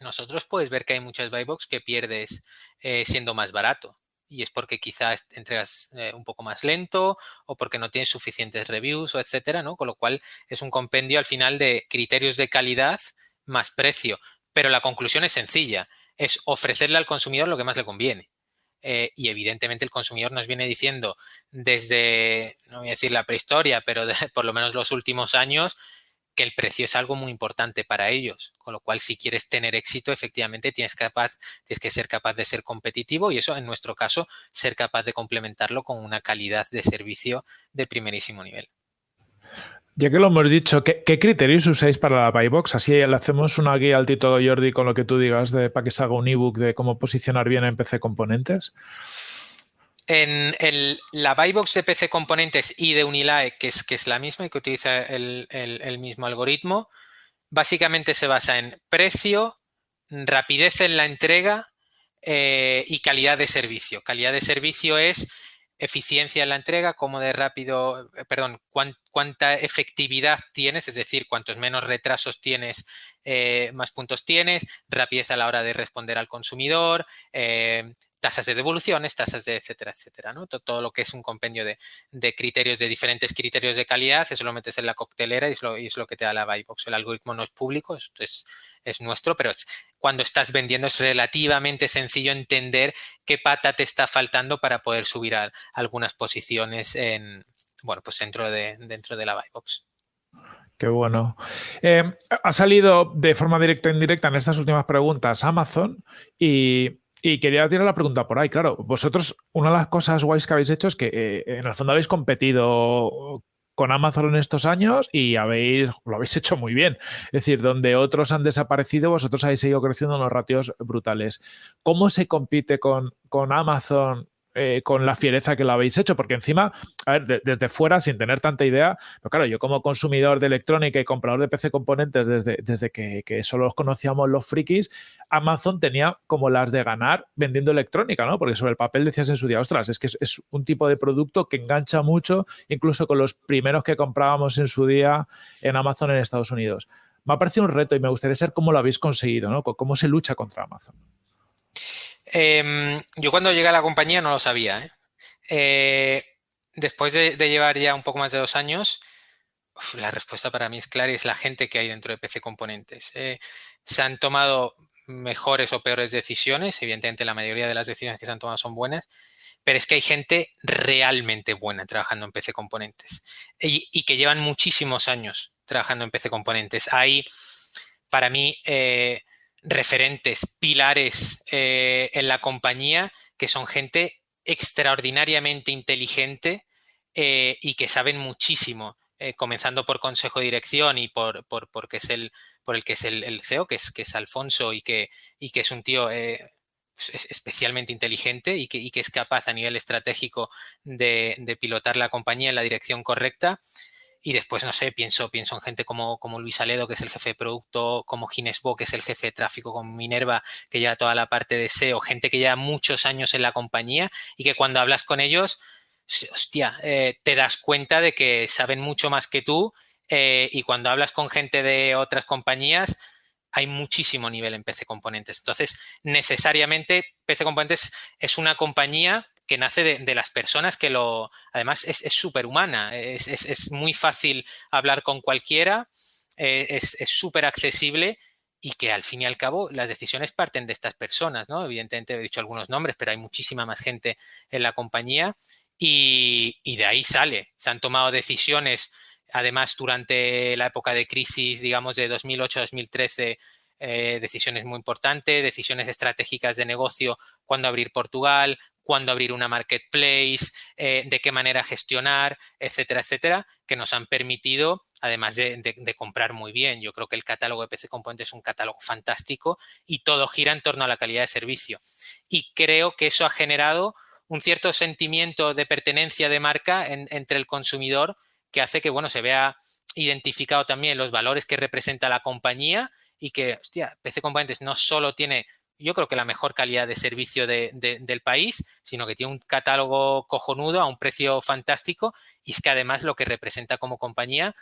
nosotros puedes ver que hay muchas box que pierdes eh, siendo más barato. Y es porque quizás entregas eh, un poco más lento o porque no tienes suficientes reviews o etcétera, ¿no? Con lo cual es un compendio al final de criterios de calidad más precio. Pero la conclusión es sencilla, es ofrecerle al consumidor lo que más le conviene. Eh, y evidentemente el consumidor nos viene diciendo desde, no voy a decir la prehistoria, pero [laughs] por lo menos los últimos años, que el precio es algo muy importante para ellos. Con lo cual, si quieres tener éxito, efectivamente tienes, tienes que ser capaz de ser competitivo y eso, en nuestro caso, ser capaz de complementarlo con una calidad de servicio de primerísimo nivel. Ya que lo hemos dicho, ¿qué, criterios usáis para la Buybox? Así le hacemos una guía al Tito Jordi con lo que tú digas de, para que se haga un ebook de cómo posicionar bien en PC componentes. En el, la Buybox de PC Componentes y de Unilae, que es, que es la misma y que utiliza el, mismo algoritmo, básicamente se basa en precio, rapidez en la entrega eh, y calidad de servicio. Calidad de servicio es eficiencia en la entrega, cómo de rápido, eh, perdón, cuánta efectividad tienes, es decir, cuantos menos retrasos tienes, eh, más puntos tienes, rapidez a la hora de responder al consumidor, eh, tasas de devoluciones, tasas de etcétera, etcétera, ¿no? Todo, lo que es un compendio de, criterios, de diferentes criterios de calidad, eso lo metes en la coctelera y es lo, es lo que te da la Buybox. El algoritmo no es público, es, es nuestro, pero cuando estás vendiendo es relativamente sencillo entender qué pata te está faltando para poder subir a, algunas posiciones en, bueno, pues dentro de, dentro de la Buybox. Qué bueno. Eh, ha salido de forma directa e indirecta en estas últimas preguntas Amazon y y quería tirar la pregunta por ahí, claro, vosotros, una de las cosas guays que habéis hecho es que eh, en el fondo habéis competido con Amazon en estos años y habéis, lo habéis hecho muy bien. Es decir, donde otros han desaparecido, vosotros habéis seguido creciendo en los ratios brutales. ¿Cómo se compite con, con Amazon eh, con la fiereza que lo habéis hecho, porque encima, a ver, desde fuera, sin tener tanta idea, pero claro, yo como consumidor de electrónica y comprador de PC componentes desde, desde que, solo conocíamos los frikis, Amazon tenía como las de ganar vendiendo electrónica, ¿no? Porque sobre el papel decías en su día, ostras, es que es, un tipo de producto que engancha mucho, incluso con los primeros que comprábamos en su día en Amazon en Estados Unidos. Me ha parecido un reto y me gustaría saber cómo lo habéis conseguido, ¿no? ¿Cómo se lucha contra Amazon? Em, yo cuando llegué a la compañía no lo sabía. ¿eh? Eh, después de, llevar ya un poco más de dos años, la respuesta para mí es clara y es la gente que hay dentro de PC Componentes. Eh, se han tomado mejores o peores decisiones, evidentemente la mayoría de las decisiones que se han tomado son buenas, pero es que hay gente realmente buena trabajando en PC Componentes y, y que llevan muchísimos años trabajando en PC Componentes. Hay, para mí, referentes, pilares eh, en la compañía, que son gente extraordinariamente inteligente eh, y que saben muchísimo, eh, comenzando por consejo de dirección y por, por, porque es el, por el que es el, CEO, que es, que es Alfonso y que, y que es un tío especialmente inteligente y que, y que, es capaz a nivel estratégico de, de pilotar la compañía en la dirección correcta. Y después, no sé, pienso, pienso en gente como, como Luis Aledo, que es el jefe de producto, como Gines Bo, que es el jefe de tráfico, como Minerva, que lleva toda la parte de SEO, gente que lleva muchos años en la compañía y que cuando hablas con ellos, hostia, eh, te das cuenta de que saben mucho más que tú eh, y cuando hablas con gente de otras compañías, hay muchísimo nivel en PC Componentes. Entonces, necesariamente, PC Componentes es una compañía que nace de, las personas que lo... Además, es súper humana, es, muy fácil hablar con cualquiera, eh, es súper accesible y que al fin y al cabo las decisiones parten de estas personas, ¿no? Evidentemente he dicho algunos nombres, pero hay muchísima más gente en la compañía y, de ahí sale. Se han tomado decisiones, además durante la época de crisis, digamos, de 2008-2013, eh, decisiones muy importantes, decisiones estratégicas de negocio, cuándo abrir Portugal, cuándo abrir una marketplace, eh, de qué manera gestionar, etcétera, etcétera, que nos han permitido, además de, comprar muy bien. Yo creo que el catálogo de PC Componentes es un catálogo fantástico y todo gira en torno a la calidad de servicio. Y creo que eso ha generado un cierto sentimiento de pertenencia de marca entre el consumidor que hace que, bueno, se vea identificado también los valores que representa la compañía y que, hostia, PC Componentes no solo tiene yo creo que la mejor calidad de servicio del país, sino que tiene un catálogo cojonudo a un precio fantástico y es que además lo que representa como compañía,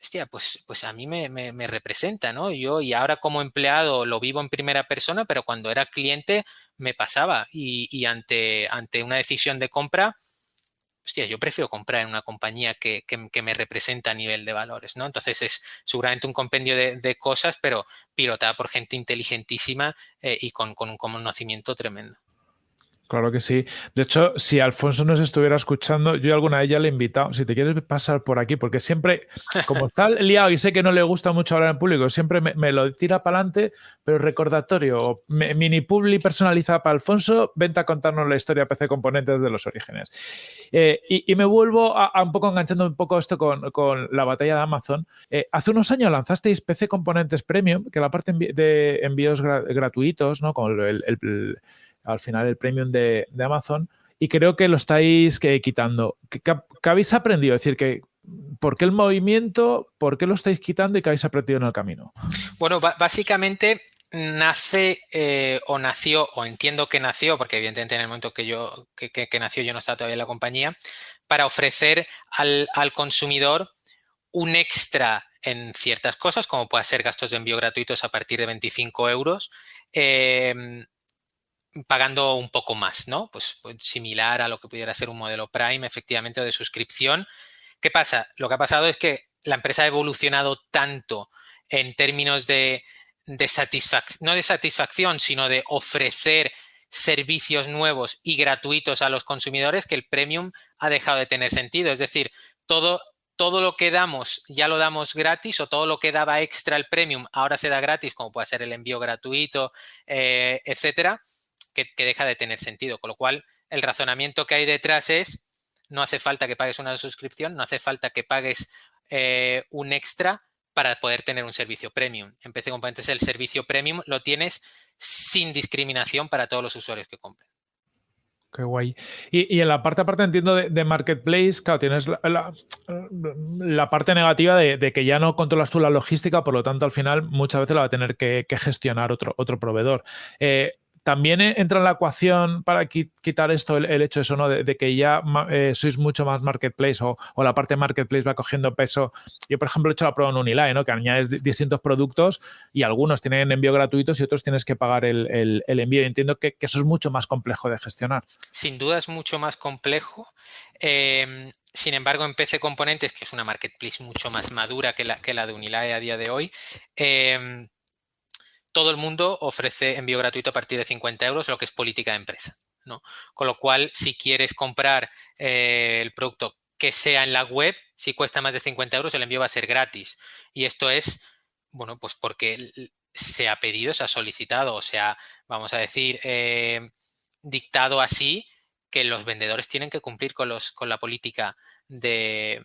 hostia, pues, pues a mí me, representa, ¿no? Yo y ahora como empleado lo vivo en primera persona, pero cuando era cliente me pasaba y, y ante, ante una decisión de compra, hostia, yo prefiero comprar en una compañía que, me representa a nivel de valores, ¿no? Entonces es seguramente un compendio de, cosas, pero pilotada por gente inteligentísima eh, y con, con un conocimiento tremendo. Claro que sí. De hecho, si Alfonso nos estuviera escuchando, yo alguna vez ya le he invitado, si te quieres pasar por aquí, porque siempre, como está [laughs] liado y sé que no le gusta mucho hablar en público, siempre me, lo tira para adelante, pero recordatorio, mini publi personalizada para Alfonso, vente a contarnos la historia PC Componentes de los orígenes. Eh, y, me vuelvo a, un poco enganchando un poco esto con, la batalla de Amazon. Eh, hace unos años lanzasteis PC Componentes Premium, que la parte de envíos gratuitos, ¿no? Con el al final el premium de, Amazon. y creo que lo estáis quitando. ¿Qué, habéis aprendido? Es decir, que ¿por qué el movimiento? ¿Por qué lo estáis quitando y qué habéis aprendido en el camino? Bueno, básicamente nace eh, o nació, o entiendo que nació, porque evidentemente en el momento que yo que, nació yo no estaba todavía en la compañía, para ofrecer al, consumidor un extra en ciertas cosas, como puede ser gastos de envío gratuitos a partir de 25 euros, em, pagando un poco más, ¿no? Pues, pues, similar a lo que pudiera ser un modelo Prime, efectivamente, o de suscripción. ¿Qué pasa? Lo que ha pasado es que la empresa ha evolucionado tanto en términos de, satisfacción, no de satisfacción, sino de ofrecer servicios nuevos y gratuitos a los consumidores que el premium ha dejado de tener sentido. Es decir, todo, todo lo que damos ya lo damos gratis o todo lo que daba extra el premium ahora se da gratis, como puede ser el envío gratuito, eh, etcétera, que, deja de tener sentido. Con lo cual, el razonamiento que hay detrás es no hace falta que pagues una suscripción, no hace falta que pagues eh, un extra para poder tener un servicio premium. En PC Componentes el servicio premium lo tienes sin discriminación para todos los usuarios que compren. Qué guay. Y, en la parte aparte entiendo de, Marketplace, claro, tienes la, parte negativa de, que ya no controlas tú la logística, por lo tanto al final muchas veces la va a tener que, gestionar otro, otro proveedor. Eh, también entra en la ecuación para quitar esto el, hecho eso. De, que ya eh, sois mucho más marketplace o, la parte marketplace va cogiendo peso. Yo, por ejemplo, he hecho la prueba en Unilae, ¿no? Que añades distintos productos y algunos tienen envío gratuitos y otros tienes que pagar el, envío. Y entiendo que, eso es mucho más complejo de gestionar. Sin duda es mucho más complejo. Em, sin embargo, en PC Componentes, que es una marketplace mucho más madura que la, de Unilae a día de hoy, eh, todo el mundo ofrece envío gratuito a partir de 50 euros, lo que es política de empresa. ¿no? Con lo cual, si quieres comprar eh, el producto que sea en la web, si cuesta más de 50 euros, el envío va a ser gratis. Y esto es, bueno, pues porque se ha pedido, se ha solicitado, o sea, vamos a decir, eh, dictado así que los vendedores tienen que cumplir con, los, con la política de,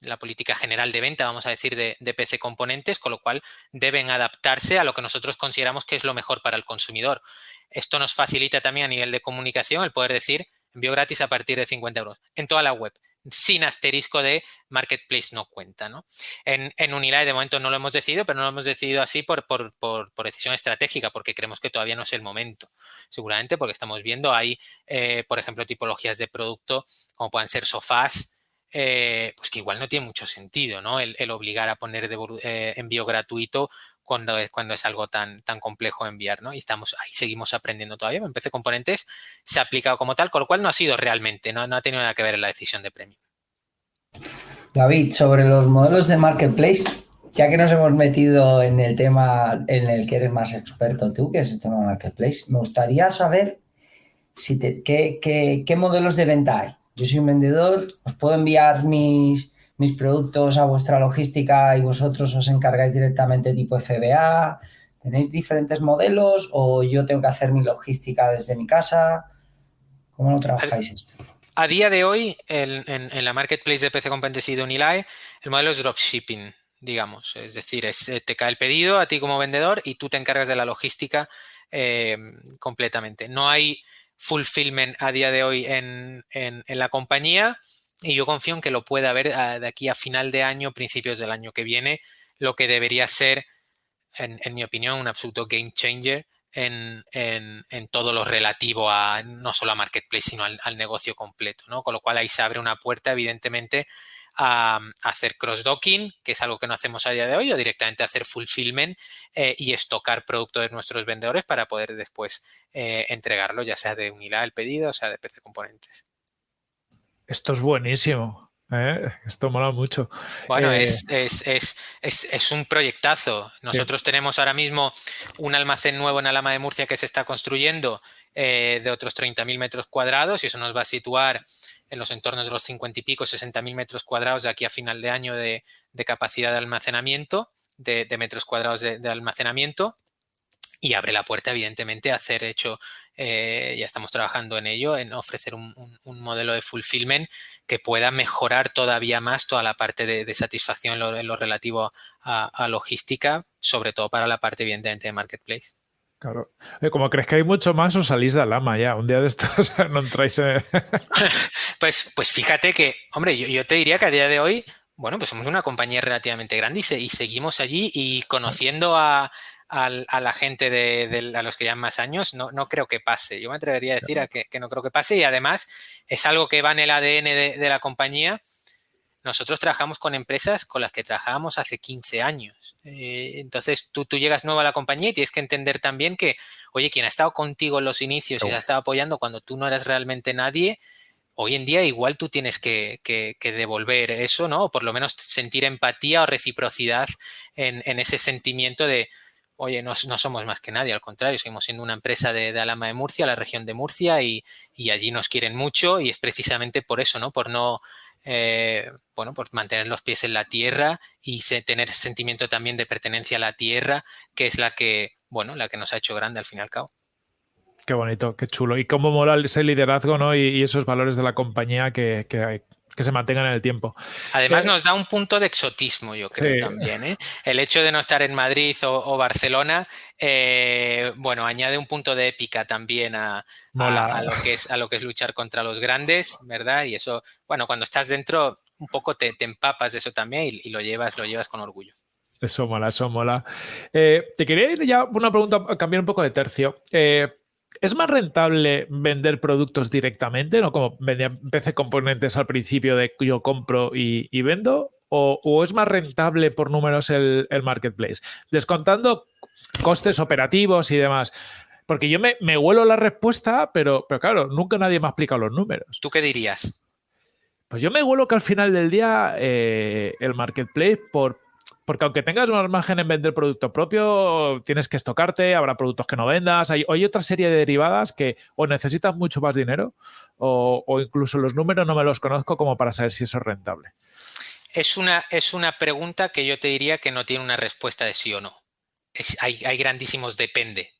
la política general de venta, vamos a decir, de, PC componentes, con lo cual deben adaptarse a lo que nosotros consideramos que es lo mejor para el consumidor. Esto nos facilita también a nivel de comunicación el poder decir envío gratis a partir de 50 euros en toda la web, sin asterisco de Marketplace no cuenta. ¿no? En, en Unilae de momento no lo hemos decidido, pero no lo hemos decidido así por, por, decisión estratégica, porque creemos que todavía no es el momento. Seguramente porque estamos viendo, hay, eh, por ejemplo, tipologías de producto como puedan ser sofás, eh, pues que igual no tiene mucho sentido, ¿no? El, obligar a poner eh, envío gratuito cuando es, cuando es algo tan, tan complejo enviar, ¿no? Y estamos ahí, seguimos aprendiendo todavía. En PC Componentes se ha aplicado como tal, con lo cual no ha sido realmente, no, no ha tenido nada que ver en la decisión de premio. David, sobre los modelos de marketplace, ya que nos hemos metido en el tema en el que eres más experto tú, que es el tema de marketplace, me gustaría saber qué, qué modelos de venta hay yo soy un vendedor, os puedo enviar mis, mis productos a vuestra logística y vosotros os encargáis directamente tipo FBA. ¿Tenéis diferentes modelos o yo tengo que hacer mi logística desde mi casa? ¿Cómo lo trabajáis esto? A día de hoy, en, la marketplace de PC Componentes y de Unilae, el modelo es dropshipping, digamos. Es decir, eh, te cae el pedido a ti como vendedor y tú te encargas de la logística eh, completamente. No hay fulfillment a día de hoy en, la compañía y yo confío en que lo pueda haber ah, de aquí a final de año, principios del año que viene, lo que debería ser, en, mi opinión, un absoluto game changer en, todo lo relativo a no solo a Marketplace, sino al, al negocio completo, ¿no? Con lo cual ahí se abre una puerta, evidentemente, a, hacer cross-docking, que es algo que no hacemos a día de hoy, o directamente hacer fulfillment eh, y estocar producto de nuestros vendedores para poder después eh, entregarlo, ya sea de unidad el pedido, o sea de PC Componentes. Esto es buenísimo. ¿eh? Esto mola mucho. Bueno, es, es, un proyectazo. Nosotros tenemos ahora mismo un almacén nuevo en Alama de Murcia que se está construyendo de otros 30.000 metros cuadrados y eso nos va a situar en los entornos de los 50 y pico, 60 mil metros cuadrados de aquí a final de año de, capacidad de almacenamiento, de, metros cuadrados de, almacenamiento y abre la puerta, evidentemente, a hacer hecho, eh, ya estamos trabajando en ello, en ofrecer un, modelo de fulfillment que pueda mejorar todavía más toda la parte de, satisfacción en lo, relativo a, logística, sobre todo para la parte, evidentemente, de marketplace. Claro. Como crees que hay mucho más, os salís de Alama ya. Un día de estos [laughs] no entráis. [laughs] pues, pues fíjate que, hombre, yo, te diría que a día de hoy, bueno, pues somos una compañía relativamente grande y, seguimos allí y conociendo a, la gente de, a los que llevan más años, no, no creo que pase. Yo me atrevería a decir que, que, no creo que pase y además es algo que va en el ADN de, la compañía nosotros trabajamos con empresas con las que trabajábamos hace 15 años. Eh, entonces, tú, tú llegas nuevo a la compañía y tienes que entender también que, oye, quien ha estado contigo en los inicios y ha estado apoyando cuando tú no eras realmente nadie, hoy en día igual tú tienes que, devolver eso, ¿no? O por lo menos sentir empatía o reciprocidad en, ese sentimiento de, oye, no, somos más que nadie, al contrario, seguimos siendo una empresa de, Alama de Murcia, la región de Murcia, y, allí nos quieren mucho y es precisamente por eso, ¿no? Por no eh, bueno, pues mantener los pies en la tierra y tener sentimiento también de pertenencia a la tierra, que es la que, bueno, la que nos ha hecho grande al fin y al cabo. Qué bonito, qué chulo. Y cómo mola ese liderazgo ¿no? y, esos valores de la compañía que, que, que se mantengan en el tiempo. Además, eh, nos da un punto de exotismo, yo creo también. ¿eh? El hecho de no estar en Madrid o, Barcelona, eh, bueno, añade un punto de épica también a, lo que es, a lo que es luchar contra los grandes, ¿verdad? Y eso, bueno, cuando estás dentro, un poco te, empapas de eso también y, lo llevas, lo llevas con orgullo. Eso mola, eso mola. te quería ir ya una pregunta, cambiar un poco de tercio. ¿Es más rentable vender productos directamente, no como vendía PC componentes al principio de yo compro y, vendo? O, es más rentable por números el, marketplace? Descontando costes operativos y demás. Porque yo me, me huelo la respuesta, pero, pero claro, nunca nadie me ha explicado los números. ¿Tú qué dirías? Pues yo me huelo que al final del día eh, el marketplace, por, porque aunque tengas más margen en vender producto propio, tienes que estocarte, habrá productos que no vendas. Hay, otra serie de derivadas que o necesitas mucho más dinero o, incluso los números no me los conozco como para saber si eso es rentable. Es una, es una pregunta que yo te diría que no tiene una respuesta de sí o no. hay, hay grandísimos depende.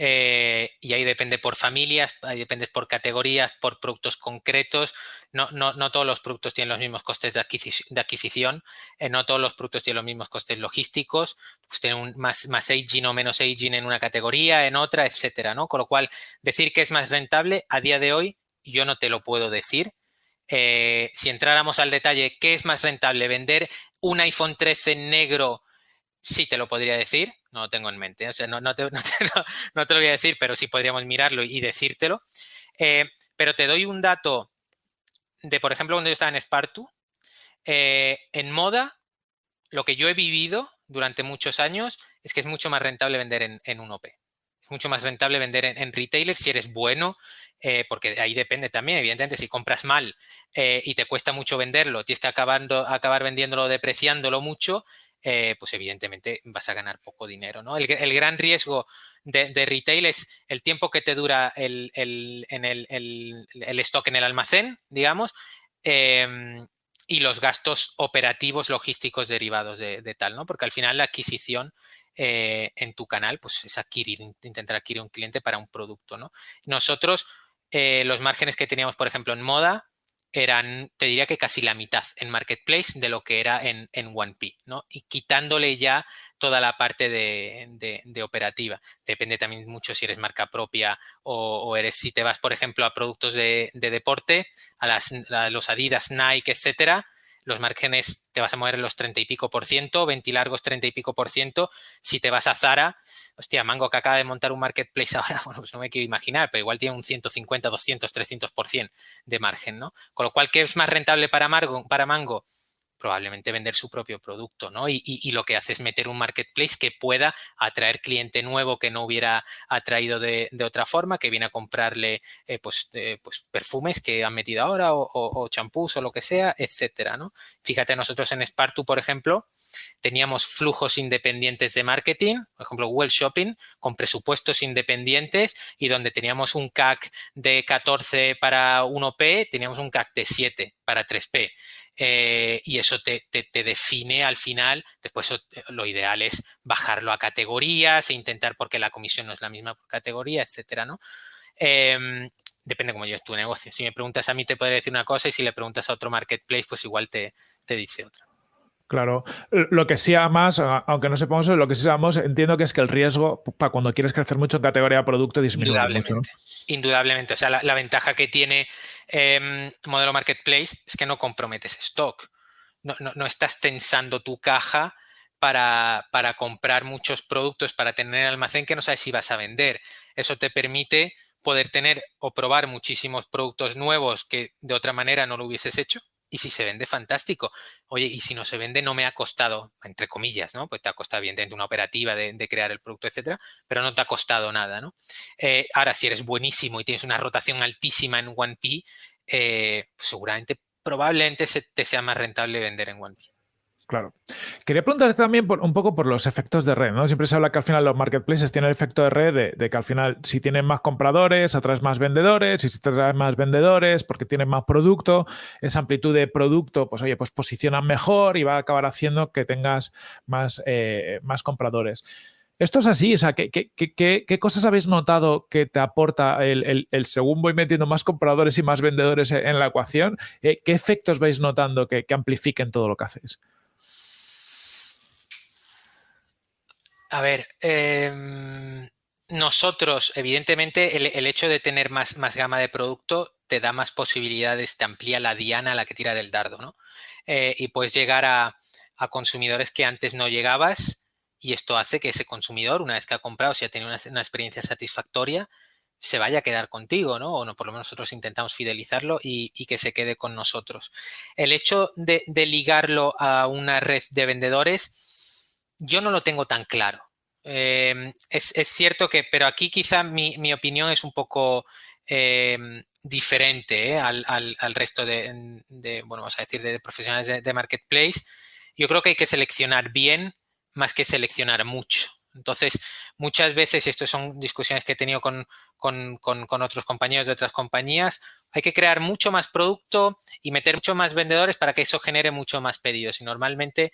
Eh, y ahí depende por familias, ahí depende por categorías, por productos concretos. No, no, no todos los productos tienen los mismos costes de adquisición, eh, no todos los productos tienen los mismos costes logísticos, pues tienen más, más aging o menos aging en una categoría, en otra, etcétera, ¿no? Con lo cual, decir que es más rentable a día de hoy, yo no te lo puedo decir. Eh, si entráramos al detalle, ¿qué es más rentable? ¿Vender un iPhone 13 negro? Sí te lo podría decir, no lo tengo en mente. O sea, no, te, [laughs] no, te, lo voy a decir, pero sí podríamos mirarlo y decírtelo. Eh, pero te doy un dato de, por ejemplo, cuando yo estaba en Spartu. Eh, en moda, lo que yo he vivido durante muchos años es que es mucho más rentable vender en, un OP. Es mucho más rentable vender en, en retailer si eres bueno, eh, porque ahí depende también, evidentemente, si compras mal y te cuesta mucho venderlo, tienes que acabar, acabar vendiéndolo, depreciándolo mucho, eh, pues evidentemente vas a ganar poco dinero. ¿no? El, gran riesgo de, retail es el tiempo que te dura el, en el, stock en el almacén, digamos, em, y los gastos operativos logísticos derivados de, tal, ¿no? Porque al final la adquisición eh, en tu canal pues es adquirir, intentar adquirir un cliente para un producto, ¿no? Nosotros, eh, los márgenes que teníamos, por ejemplo, en moda, eran, te diría que casi la mitad en Marketplace de lo que era en, en 1P, ¿no? Y quitándole ya toda la parte de, operativa. Depende también mucho si eres marca propia o, eres, si te vas, por ejemplo, a productos de, deporte, a, las, a los Adidas, Nike, etcétera, los márgenes te vas a mover en los 30 y pico por ciento, 20 largos 30 y pico por ciento. Si te vas a Zara, hostia, Mango que acaba de montar un marketplace [laughs] ahora, bueno, pues no me quiero imaginar, pero igual tiene un 150, 200, 300 por ciento de margen, ¿no? Con lo cual, ¿qué es más rentable para, para Mango? Probablemente vender su propio producto, ¿no? Y, lo que hace es meter un marketplace que pueda atraer cliente nuevo que no hubiera atraído de, otra forma, que viene a comprarle eh, pues, eh, pues, perfumes que han metido ahora o champús o, lo que sea, etcétera, ¿no? Fíjate, nosotros en Spartu, por ejemplo, teníamos flujos independientes de marketing, por ejemplo, Google Shopping, con presupuestos independientes y donde teníamos un CAC de 14 para 1P, teníamos un CAC de 7 para 3P. Eh, y eso te, define al final, después eh, lo ideal es bajarlo a categorías e intentar, porque la comisión no es la misma por categoría, etcétera, ¿no? Em, depende cómo lleves tu negocio. Si me preguntas a mí te puede decir una cosa y si le preguntas a otro marketplace, pues igual te, te dice otra. Claro, lo que sí más, aunque no sepamos lo que sí sabemos, entiendo que es que el riesgo para cuando quieres crecer mucho en categoría de producto disminuye Indudablemente. mucho. Indudablemente. O sea, la, ventaja que tiene eh, modelo marketplace es que no comprometes stock. No, no, estás tensando tu caja para, para, comprar muchos productos, para tener almacén que no sabes si vas a vender. Eso te permite poder tener o probar muchísimos productos nuevos que de otra manera no lo hubieses hecho y si se vende, fantástico. Oye, y si no se vende, no me ha costado, entre comillas, ¿no? Pues te ha costado, evidentemente, una operativa de, crear el producto, etcétera, pero no te ha costado nada, ¿no? Eh, ahora, si eres buenísimo y tienes una rotación altísima en 1P, eh, seguramente, probablemente se te sea más rentable vender en 1P. Claro. Quería preguntarte también un poco por los efectos de red, ¿no? Siempre se habla que al final los marketplaces tienen el efecto de red de, que al final si tienen más compradores, atraes más vendedores, y si traes más vendedores porque tienen más producto, esa amplitud de producto, pues oye, pues posicionan mejor y va a acabar haciendo que tengas más, eh, más compradores. Esto es así, o sea, ¿qué, qué, cosas habéis notado que te aporta el, el, según voy metiendo más compradores y más vendedores en la ecuación? Eh, ¿Qué efectos vais notando que, amplifiquen todo lo que hacéis? A ver, em, nosotros, evidentemente, el, hecho de tener más, más, gama de producto te da más posibilidades, te amplía la diana a la que tira del dardo, ¿no? Eh, y puedes llegar a, consumidores que antes no llegabas y esto hace que ese consumidor, una vez que ha comprado, si ha tenido una, experiencia satisfactoria, se vaya a quedar contigo, ¿no? O no, por lo menos nosotros intentamos fidelizarlo y, que se quede con nosotros. El hecho de ligarlo a una red de vendedores yo no lo tengo tan claro. Em, es, cierto que, pero aquí quizá mi, opinión es un poco em, diferente ¿eh? al, resto de, bueno, vamos a decir, de, profesionales de, marketplace. Yo creo que hay que seleccionar bien más que seleccionar mucho. Entonces, muchas veces, y esto son discusiones que he tenido con, con, otros compañeros de otras compañías, hay que crear mucho más producto y meter mucho más vendedores para que eso genere mucho más pedidos. Y normalmente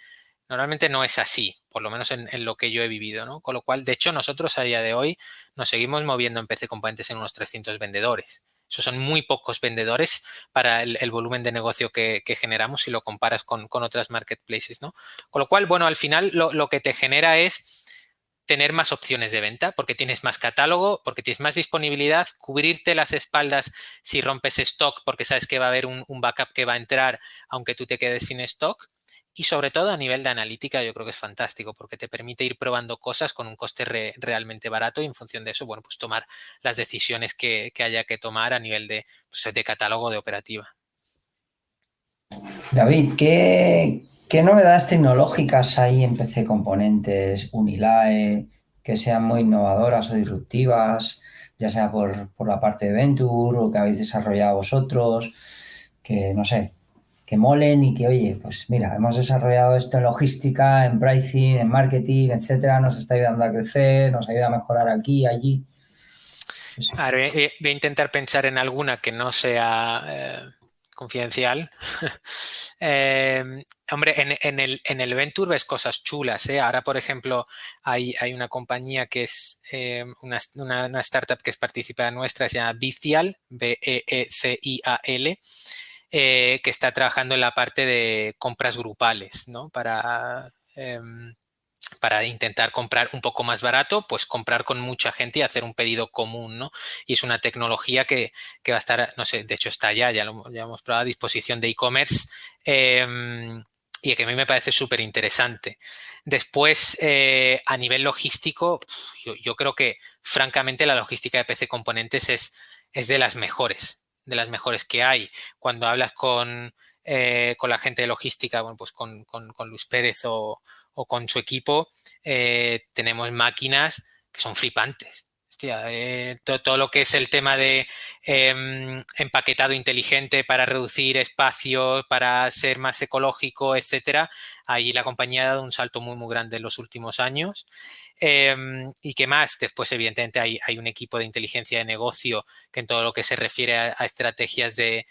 Normalmente no es así, por lo menos en, lo que yo he vivido, ¿no? Con lo cual, de hecho, nosotros a día de hoy nos seguimos moviendo en PC Componentes en unos 300 vendedores. Esos son muy pocos vendedores para el, volumen de negocio que, generamos si lo comparas con, otras marketplaces, ¿no? Con lo cual, bueno, al final lo, que te genera es tener más opciones de venta porque tienes más catálogo, porque tienes más disponibilidad, cubrirte las espaldas si rompes stock porque sabes que va a haber un, backup que va a entrar aunque tú te quedes sin stock y sobre todo a nivel de analítica yo creo que es fantástico porque te permite ir probando cosas con un coste realmente barato y en función de eso, bueno, pues tomar las decisiones que, haya que tomar a nivel de, pues, de catálogo de operativa. David, ¿qué, novedades tecnológicas hay en PC Componentes, Unilae, que sean muy innovadoras o disruptivas, ya sea por, por la parte de Venture o que habéis desarrollado vosotros? Que no sé, que molen y que, oye, pues mira, hemos desarrollado esto en logística, en pricing, en marketing, etcétera, nos está ayudando a crecer, nos ayuda a mejorar aquí, allí. A ver, voy a intentar pensar en alguna que no sea eh, confidencial. [laughs] Hombre, en, el, en el Venture ves cosas chulas. ¿eh? Ahora, por ejemplo, hay, hay una compañía que es una, una, startup que es participada nuestra, se llama Bicial, B-E-E-C-I-A-L. Eh, que está trabajando en la parte de compras grupales, ¿no? Para, em, para intentar comprar un poco más barato, pues comprar con mucha gente y hacer un pedido común, ¿no? Y es una tecnología que, va a estar, no sé, de hecho está ya, ya lo hemos probado a disposición de e-commerce em, y que a mí me parece súper interesante. Después, eh, a nivel logístico, yo, yo, creo que francamente la logística de PC Componentes es, es de las mejores de las mejores que hay. Cuando hablas con, eh, con la gente de logística, bueno, pues con, Luis Pérez o, con su equipo, eh, tenemos máquinas que son flipantes. Eh, todo, lo que es el tema de em, empaquetado inteligente para reducir espacios, para ser más ecológico, etcétera. Ahí la compañía ha dado un salto muy, muy grande en los últimos años. Em, ¿Y qué más? Después, evidentemente, hay, un equipo de inteligencia de negocio que en todo lo que se refiere a, estrategias de,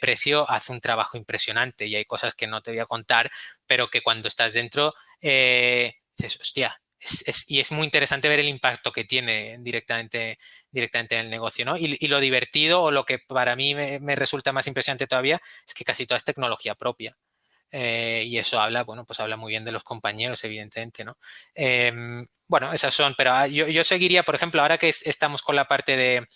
precio hace un trabajo impresionante y hay cosas que no te voy a contar, pero que cuando estás dentro, eh, dices, hostia, y es muy interesante ver el impacto que tiene directamente, directamente en el negocio, ¿no? Y, lo divertido o lo que para mí me, resulta más impresionante todavía es que casi toda es tecnología propia. eh, y eso habla, bueno, pues habla muy bien de los compañeros, evidentemente, ¿no? Em, bueno, esas son, pero ah, yo, seguiría, por ejemplo, ahora que estamos con la parte de,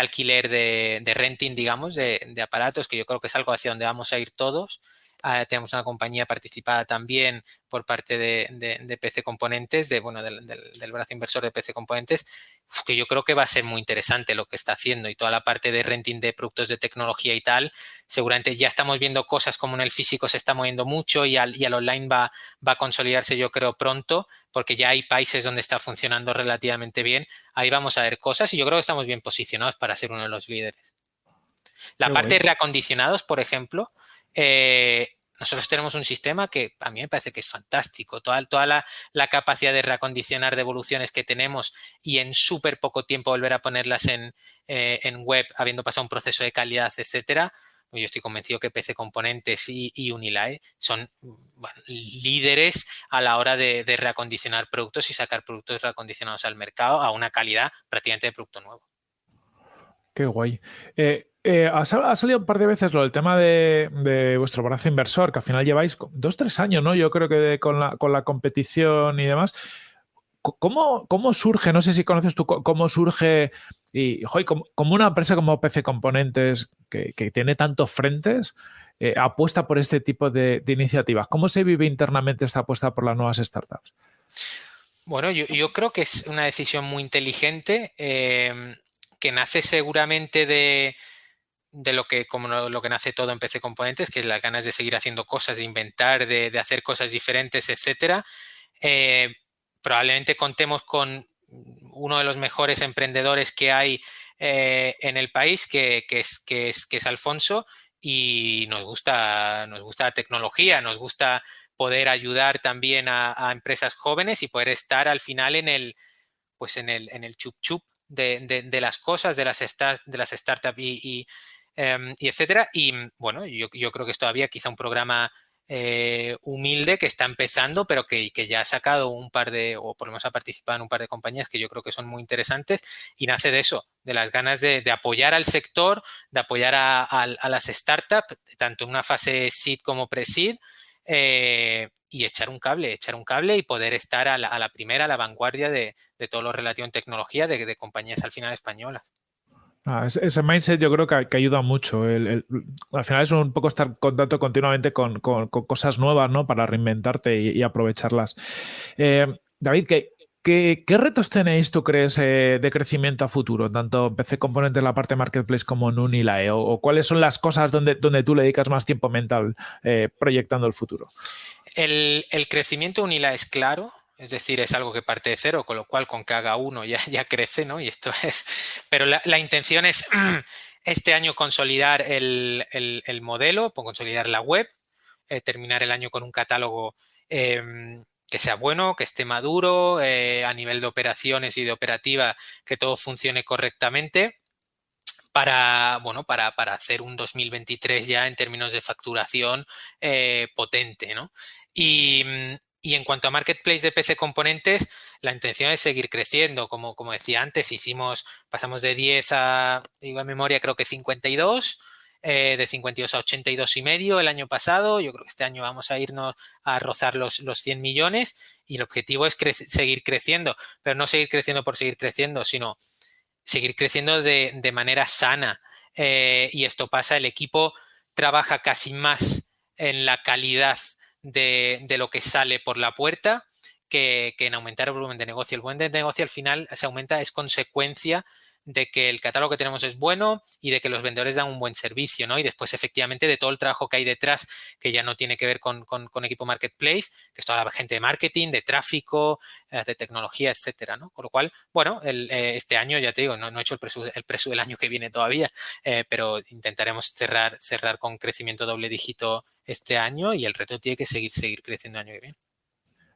alquiler de, renting, digamos, de, de, aparatos, que yo creo que es algo hacia donde vamos a ir todos, Ah, tenemos una compañía participada también por parte de, PC Componentes, de, bueno, del, brazo inversor de PC Componentes, que yo creo que va a ser muy interesante lo que está haciendo y toda la parte de renting de productos de tecnología y tal, seguramente ya estamos viendo cosas como en el físico se está moviendo mucho y al, y al online va, va a consolidarse yo creo pronto, porque ya hay países donde está funcionando relativamente bien, ahí vamos a ver cosas y yo creo que estamos bien posicionados para ser uno de los líderes. La parte de reacondicionados, por ejemplo, eh, nosotros tenemos un sistema que a mí me parece que es fantástico. Toda, la, capacidad de reacondicionar devoluciones que tenemos y en súper poco tiempo volver a ponerlas en, eh, web, habiendo pasado un proceso de calidad, etcétera. Yo estoy convencido que PC Componentes y, y son líderes a la hora de, de reacondicionar productos y sacar productos reacondicionados al mercado a una calidad prácticamente de producto nuevo. Qué guay. Eh, eh, ha, salido un par de veces lo del tema de, vuestro brazo inversor, que al final lleváis dos, tres años, ¿no? Yo creo que con, la, competición y demás. ¿Cómo, ¿Cómo, surge, no sé si conoces tú, cómo surge, y como, una empresa como PC Componentes, que, tiene tantos frentes, eh, apuesta por este tipo de, iniciativas? ¿Cómo se vive internamente esta apuesta por las nuevas startups? Bueno, yo, creo que es una decisión muy inteligente que nace seguramente de, lo que como lo, que nace todo en PC Componentes, que es las ganas de seguir haciendo cosas, de inventar, de, hacer cosas diferentes, etcétera. Eh, probablemente contemos con uno de los mejores emprendedores que hay eh, en el país, que, es, que, es, que es Alfonso, y nos gusta, nos gusta la tecnología, nos gusta poder ayudar también a, empresas jóvenes y poder estar al final en el, pues en el, en el chup chup de, las cosas, de las, de las startups y, em, y, etcétera. Y bueno, yo, creo que es todavía quizá un programa eh, humilde que está empezando, pero que, ya ha sacado un par de, o por lo menos ha participado en un par de compañías que yo creo que son muy interesantes y nace de eso, de las ganas de, apoyar al sector, de apoyar a, las startups, tanto en una fase seed como pre-seed, eh, y echar un cable, echar un cable y poder estar a la, primera, a la vanguardia de, todo lo relativo en tecnología de, compañías al final españolas. Ah, ese, mindset yo creo que, ayuda mucho. al final es un poco estar en contacto continuamente con, cosas nuevas, ¿no? Para reinventarte y, aprovecharlas. Eh, David, ¿qué, ¿Qué, retos tenéis, tú crees, eh, de crecimiento a futuro, tanto en PC Componentes en la parte marketplace como en Unilae? O, cuáles son las cosas donde, donde tú le dedicas más tiempo mental eh, proyectando el futuro? El, crecimiento Unilae es claro, es decir, es algo que parte de cero, con lo cual con que haga uno ya, [laughs] ya crece, ¿no? Y esto es. Pero la, intención es [clears throat] este año consolidar el, modelo, consolidar la web, eh, terminar el año con un catálogo em, que sea bueno, que esté maduro, eh, a nivel de operaciones y de operativa, que todo funcione correctamente para, bueno, para, hacer un 2023 ya en términos de facturación eh, potente. ¿no? Y, en cuanto a Marketplace de PC Componentes, la intención es seguir creciendo. Como, como decía antes, hicimos, pasamos de 10 a, digo en memoria, creo que 52 eh, de 52 a 82 y medio el año pasado. Yo creo que este año vamos a irnos a rozar los, los 100 millones y el objetivo es seguir creciendo, pero no seguir creciendo por seguir creciendo, sino seguir creciendo de, manera sana. Eh, y esto pasa, el equipo trabaja casi más en la calidad de, de lo que sale por la puerta que, que, en aumentar el volumen de negocio. El volumen de negocio al final se aumenta, es consecuencia de que el catálogo que tenemos es bueno y de que los vendedores dan un buen servicio, ¿no? Y después, efectivamente, de todo el trabajo que hay detrás, que ya no tiene que ver con, equipo marketplace, que es toda la gente de marketing, de tráfico, eh, de tecnología, etcétera, ¿no? Con lo cual, bueno, eh, este año, ya te digo, no, he hecho el precio, el del año que viene todavía, eh, pero intentaremos cerrar, cerrar con crecimiento doble dígito este año y el reto tiene que seguir, seguir creciendo el año que viene.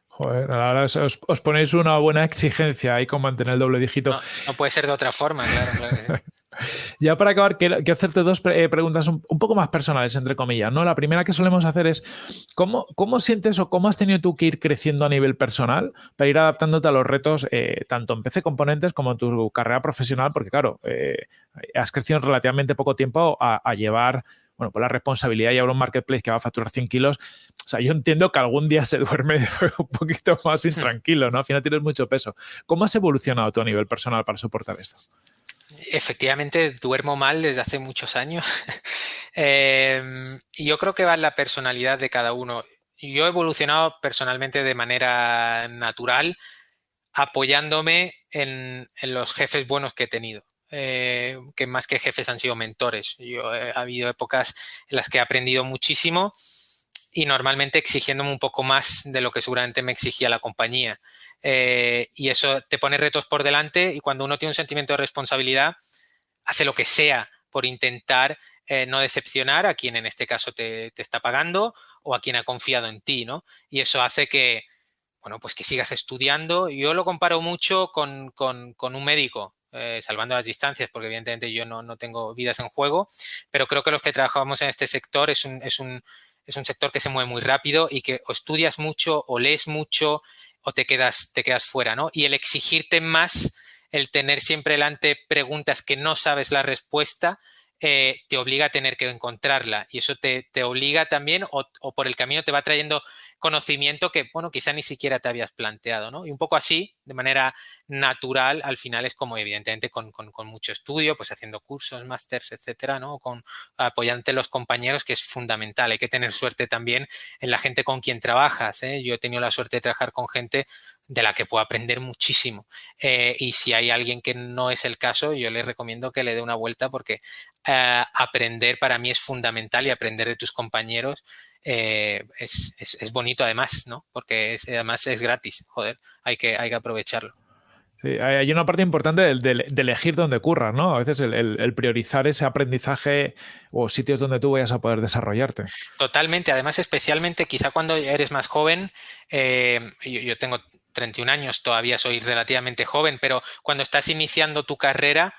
Joder, ahora os, ponéis una buena exigencia ahí con mantener el doble dígito. No, puede ser de otra forma, claro, [laughs] ya para acabar, quiero, hacerte dos eh, preguntas un, poco más personales, entre comillas. ¿no? La primera que solemos hacer es, ¿cómo, ¿cómo, sientes o cómo has tenido tú que ir creciendo a nivel personal para ir adaptándote a los retos, eh, tanto en PC Componentes como en tu carrera profesional? Porque claro, eh, has crecido en relativamente poco tiempo a, llevar bueno, pues la responsabilidad y ahora un marketplace que va a facturar 100 kilos, o sea, yo entiendo que algún día se duerme [laughs] un poquito más hmm. intranquilo, ¿no? Al final tienes mucho peso. ¿Cómo has evolucionado tú a nivel personal para soportar esto? Efectivamente, duermo mal desde hace muchos años. [laughs] Y yo creo que va en la personalidad de cada uno. Yo he evolucionado personalmente de manera natural, apoyándome en, los jefes buenos que he tenido. Eh, que más que jefes han sido mentores. Yo, ha habido épocas en las que he aprendido muchísimo y normalmente exigiéndome un poco más de lo que seguramente me exigía la compañía. Eh, y eso te pone retos por delante y cuando uno tiene un sentimiento de responsabilidad, hace lo que sea por intentar eh, no decepcionar a quien en este caso te, está pagando o a quien ha confiado en ti, ¿no? Y eso hace que, bueno, pues que sigas estudiando. Yo lo comparo mucho con, un médico, eh, salvando las distancias, porque evidentemente yo no, no, tengo vidas en juego, pero creo que los que trabajamos en este sector es un, es un, es un sector que se mueve muy rápido y que o estudias mucho o lees mucho o te quedas, te quedas fuera, ¿no? Y el exigirte más, el tener siempre delante preguntas que no sabes la respuesta, eh, te obliga a tener que encontrarla y eso te, obliga también o, por el camino te va trayendo conocimiento que, bueno, quizá ni siquiera te habías planteado, ¿no? Y un poco así, de manera natural, al final es como evidentemente con, mucho estudio, pues haciendo cursos, másters, etcétera, ¿no? Con apoyante los compañeros, que es fundamental. Hay que tener suerte también en la gente con quien trabajas. ¿eh? Yo he tenido la suerte de trabajar con gente de la que puedo aprender muchísimo. Eh, y si hay alguien que no es el caso, yo le recomiendo que le dé una vuelta porque eh, aprender para mí es fundamental y aprender de tus compañeros eh, es, bonito además, ¿no? Porque además es gratis, joder, hay que, hay que aprovecharlo. Sí, hay una parte importante de, elegir dónde curras, ¿no? A veces el, priorizar ese aprendizaje o sitios donde tú vayas a poder desarrollarte. Totalmente, además especialmente quizá cuando eres más joven, eh, yo, tengo 31 años, todavía soy relativamente joven, pero cuando estás iniciando tu carrera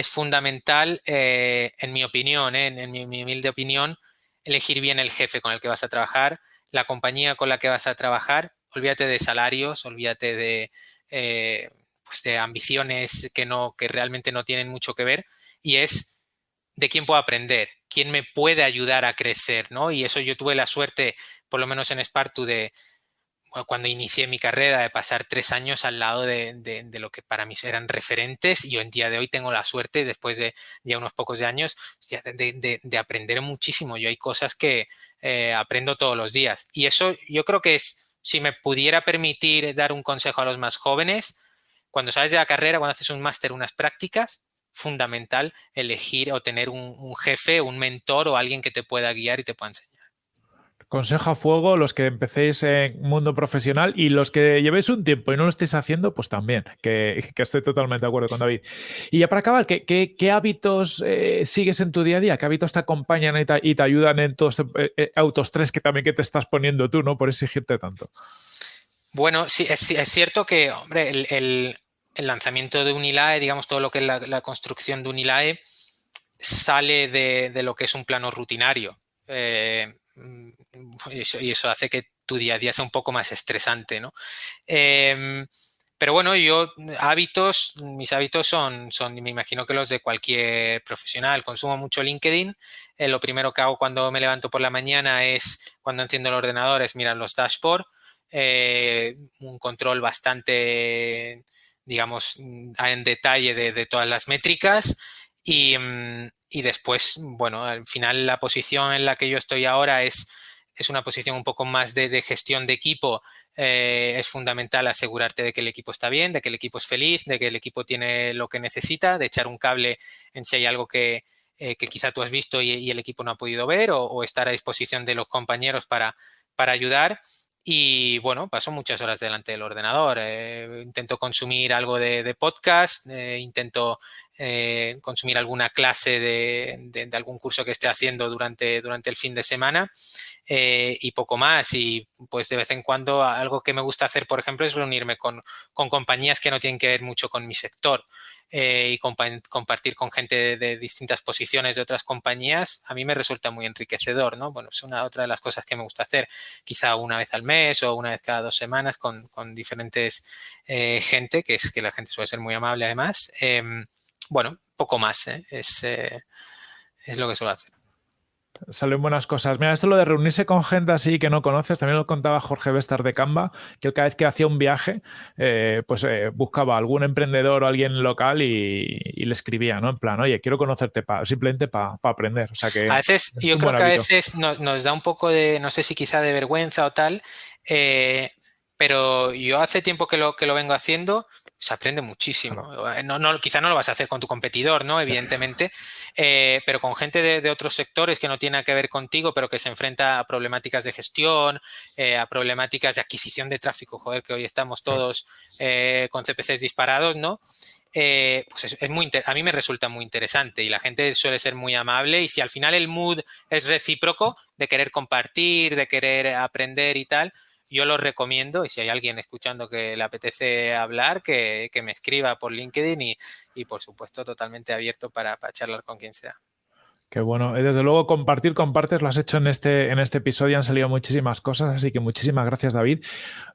es fundamental, eh, en mi opinión, en mi humilde opinión, elegir bien el jefe con el que vas a trabajar, la compañía con la que vas a trabajar, olvídate de salarios, olvídate de, eh, pues de ambiciones que, no, que realmente no tienen mucho que ver y es de quién puedo aprender, quién me puede ayudar a crecer, ¿no? Y eso yo tuve la suerte, por lo menos en Spartu, de, cuando inicié mi carrera, de pasar tres años al lado de, lo que para mí eran referentes y yo en día de hoy tengo la suerte, después de ya unos pocos años, de, aprender muchísimo. Yo hay cosas que eh, aprendo todos los días y eso yo creo que es, si me pudiera permitir dar un consejo a los más jóvenes, cuando sales de la carrera, cuando haces un máster, unas prácticas, fundamental elegir o tener un, un jefe, un mentor o alguien que te pueda guiar y te pueda enseñar. Consejo a fuego, los que empecéis en mundo profesional y los que llevéis un tiempo y no lo estéis haciendo, pues también, que, [laughs] estoy totalmente de acuerdo con David. Y ya para acabar, ¿qué, hábitos eh, sigues en tu día a día? ¿Qué hábitos te acompañan y te, ayudan en todos estos eh, eh, que también que te estás poniendo tú, ¿no? Por exigirte tanto. Bueno, sí, es, cierto que, hombre, el, lanzamiento de Unilae, digamos, todo lo que es la, construcción de Unilae, sale de, lo que es un plano rutinario. Mm, y eso, hace que tu día a día sea un poco más estresante, ¿no? Em, pero bueno, yo hábitos, mis hábitos son, son, me imagino que los de cualquier profesional. Consumo mucho LinkedIn. Eh, lo primero que hago cuando me levanto por la mañana es, cuando enciendo el ordenador, es mirar los dashboards. Eh, un control bastante, digamos, en detalle de, de todas las métricas. Mm, y, después, bueno, al final la posición en la que yo estoy ahora es, es una posición un poco más de, gestión de equipo. Eh, es fundamental asegurarte de que el equipo está bien, de que el equipo es feliz, de que el equipo tiene lo que necesita, de echar un cable en si hay algo que, eh, quizá tú has visto y, el equipo no ha podido ver o, estar a disposición de los compañeros para, para ayudar. Y bueno, paso muchas horas delante del ordenador. Eh, intento consumir algo de, podcast, intento eh, consumir alguna clase de, algún curso que esté haciendo durante, durante el fin de semana eh, y poco más. Y pues de vez en cuando algo que me gusta hacer, por ejemplo, es reunirme con, compañías que no tienen que ver mucho con mi sector eh, y compartir con gente de, distintas posiciones de otras compañías, a mí me resulta muy enriquecedor, ¿no? Bueno, es una otra de las cosas que me gusta hacer, quizá una vez al mes o una vez cada dos semanas con, con diferentes gente, que es que la gente suele ser muy amable además. Bueno, poco más, ¿eh? es, eh, es lo que suelo hacer. Salen buenas cosas. Mira, esto lo de reunirse con gente así que no conoces, también lo contaba Jorge Vestar de Canva, que cada vez que hacía un viaje, eh, pues eh, buscaba algún emprendedor o alguien local y, le escribía, ¿no? En plan, oye, quiero conocerte simplemente para aprender. O sea que a veces, yo creo que a veces nos, da un poco de, no sé si quizá de vergüenza o tal, eh, pero yo hace tiempo que lo, que lo vengo haciendo, se aprende muchísimo. No, no, quizá no lo vas a hacer con tu competidor, ¿no? Evidentemente, eh, pero con gente de, otros sectores que no tiene que ver contigo, pero que se enfrenta a problemáticas de gestión, eh, a problemáticas de adquisición de tráfico, joder, que hoy estamos todos eh, con CPCs disparados, ¿no? pues es, muy a mí me resulta muy interesante y la gente suele ser muy amable y si al final el mood es recíproco de querer compartir, de querer aprender y tal, yo lo recomiendo y si hay alguien escuchando que le apetece hablar, que, me escriba por LinkedIn y, y, por supuesto totalmente abierto para, para charlar con quien sea. Qué bueno. Desde luego, compartir, compartes, lo has hecho en este, en este episodio, han salido muchísimas cosas, así que muchísimas gracias, David.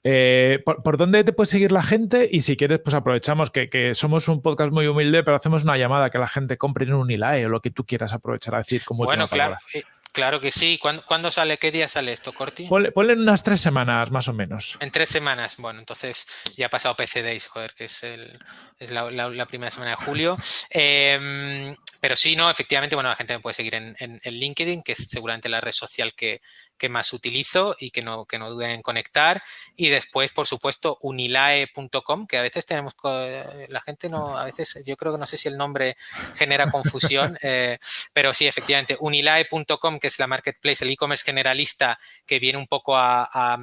Eh, ¿por, dónde te puede seguir la gente? Y si quieres, pues aprovechamos que, somos un podcast muy humilde, pero hacemos una llamada que la gente compre en un Unilae o lo que tú quieras aprovechar a decir como Bueno, claro. Eh, Claro que sí. ¿Cuándo, sale? ¿Qué día sale esto, Corti? Ponle, en unas tres semanas, más o menos. En tres semanas. Bueno, entonces ya ha pasado PC Days, joder, que es, el, es la, primera semana de julio. [laughs] Em, pero sí, no, efectivamente, bueno, la gente me puede seguir en, LinkedIn, que es seguramente la red social que, más utilizo y que no, que no duden en conectar. Y después, por supuesto, unilae.com, que a veces tenemos, la gente no, a veces yo creo que no sé si el nombre genera confusión, [laughs] eh, pero sí, efectivamente, unilae.com, que es la marketplace, el e-commerce generalista que viene un poco a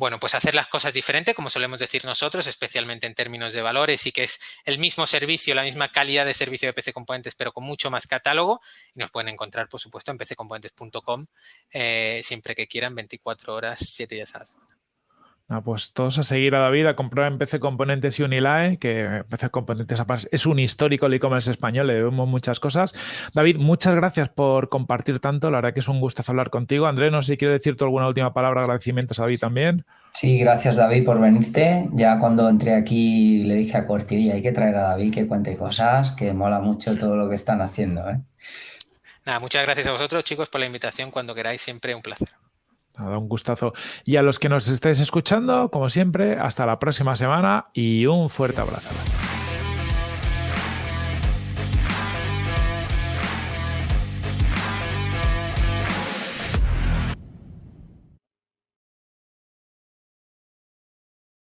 bueno, pues hacer las cosas diferente, como solemos decir nosotros, especialmente en términos de valores y que es el mismo servicio, la misma calidad de servicio de PC Componentes, pero con mucho más catálogo. Y nos pueden encontrar, por supuesto, en pccomponentes.com eh, siempre que quieran, 24 horas, 7 días a la semana. Ah, pues todos a seguir a David, a comprar en PC Componentes y Unilae, que PC Componentes es un histórico del e-commerce español, le debemos muchas cosas. David, muchas gracias por compartir tanto, la verdad que es un gusto hablar contigo. Andrés, no sé si quieres decir tú alguna última palabra, agradecimientos a David también. Sí, gracias David por venirte. Ya cuando entré aquí le dije a Corti, oye, hay que traer a David que cuente cosas, que mola mucho todo lo que están haciendo. ¿eh? Nada, muchas gracias a vosotros chicos por la invitación, cuando queráis, siempre un placer. Nada, un gustazo. Y a los que nos estéis escuchando, como siempre, hasta la próxima semana y un fuerte abrazo.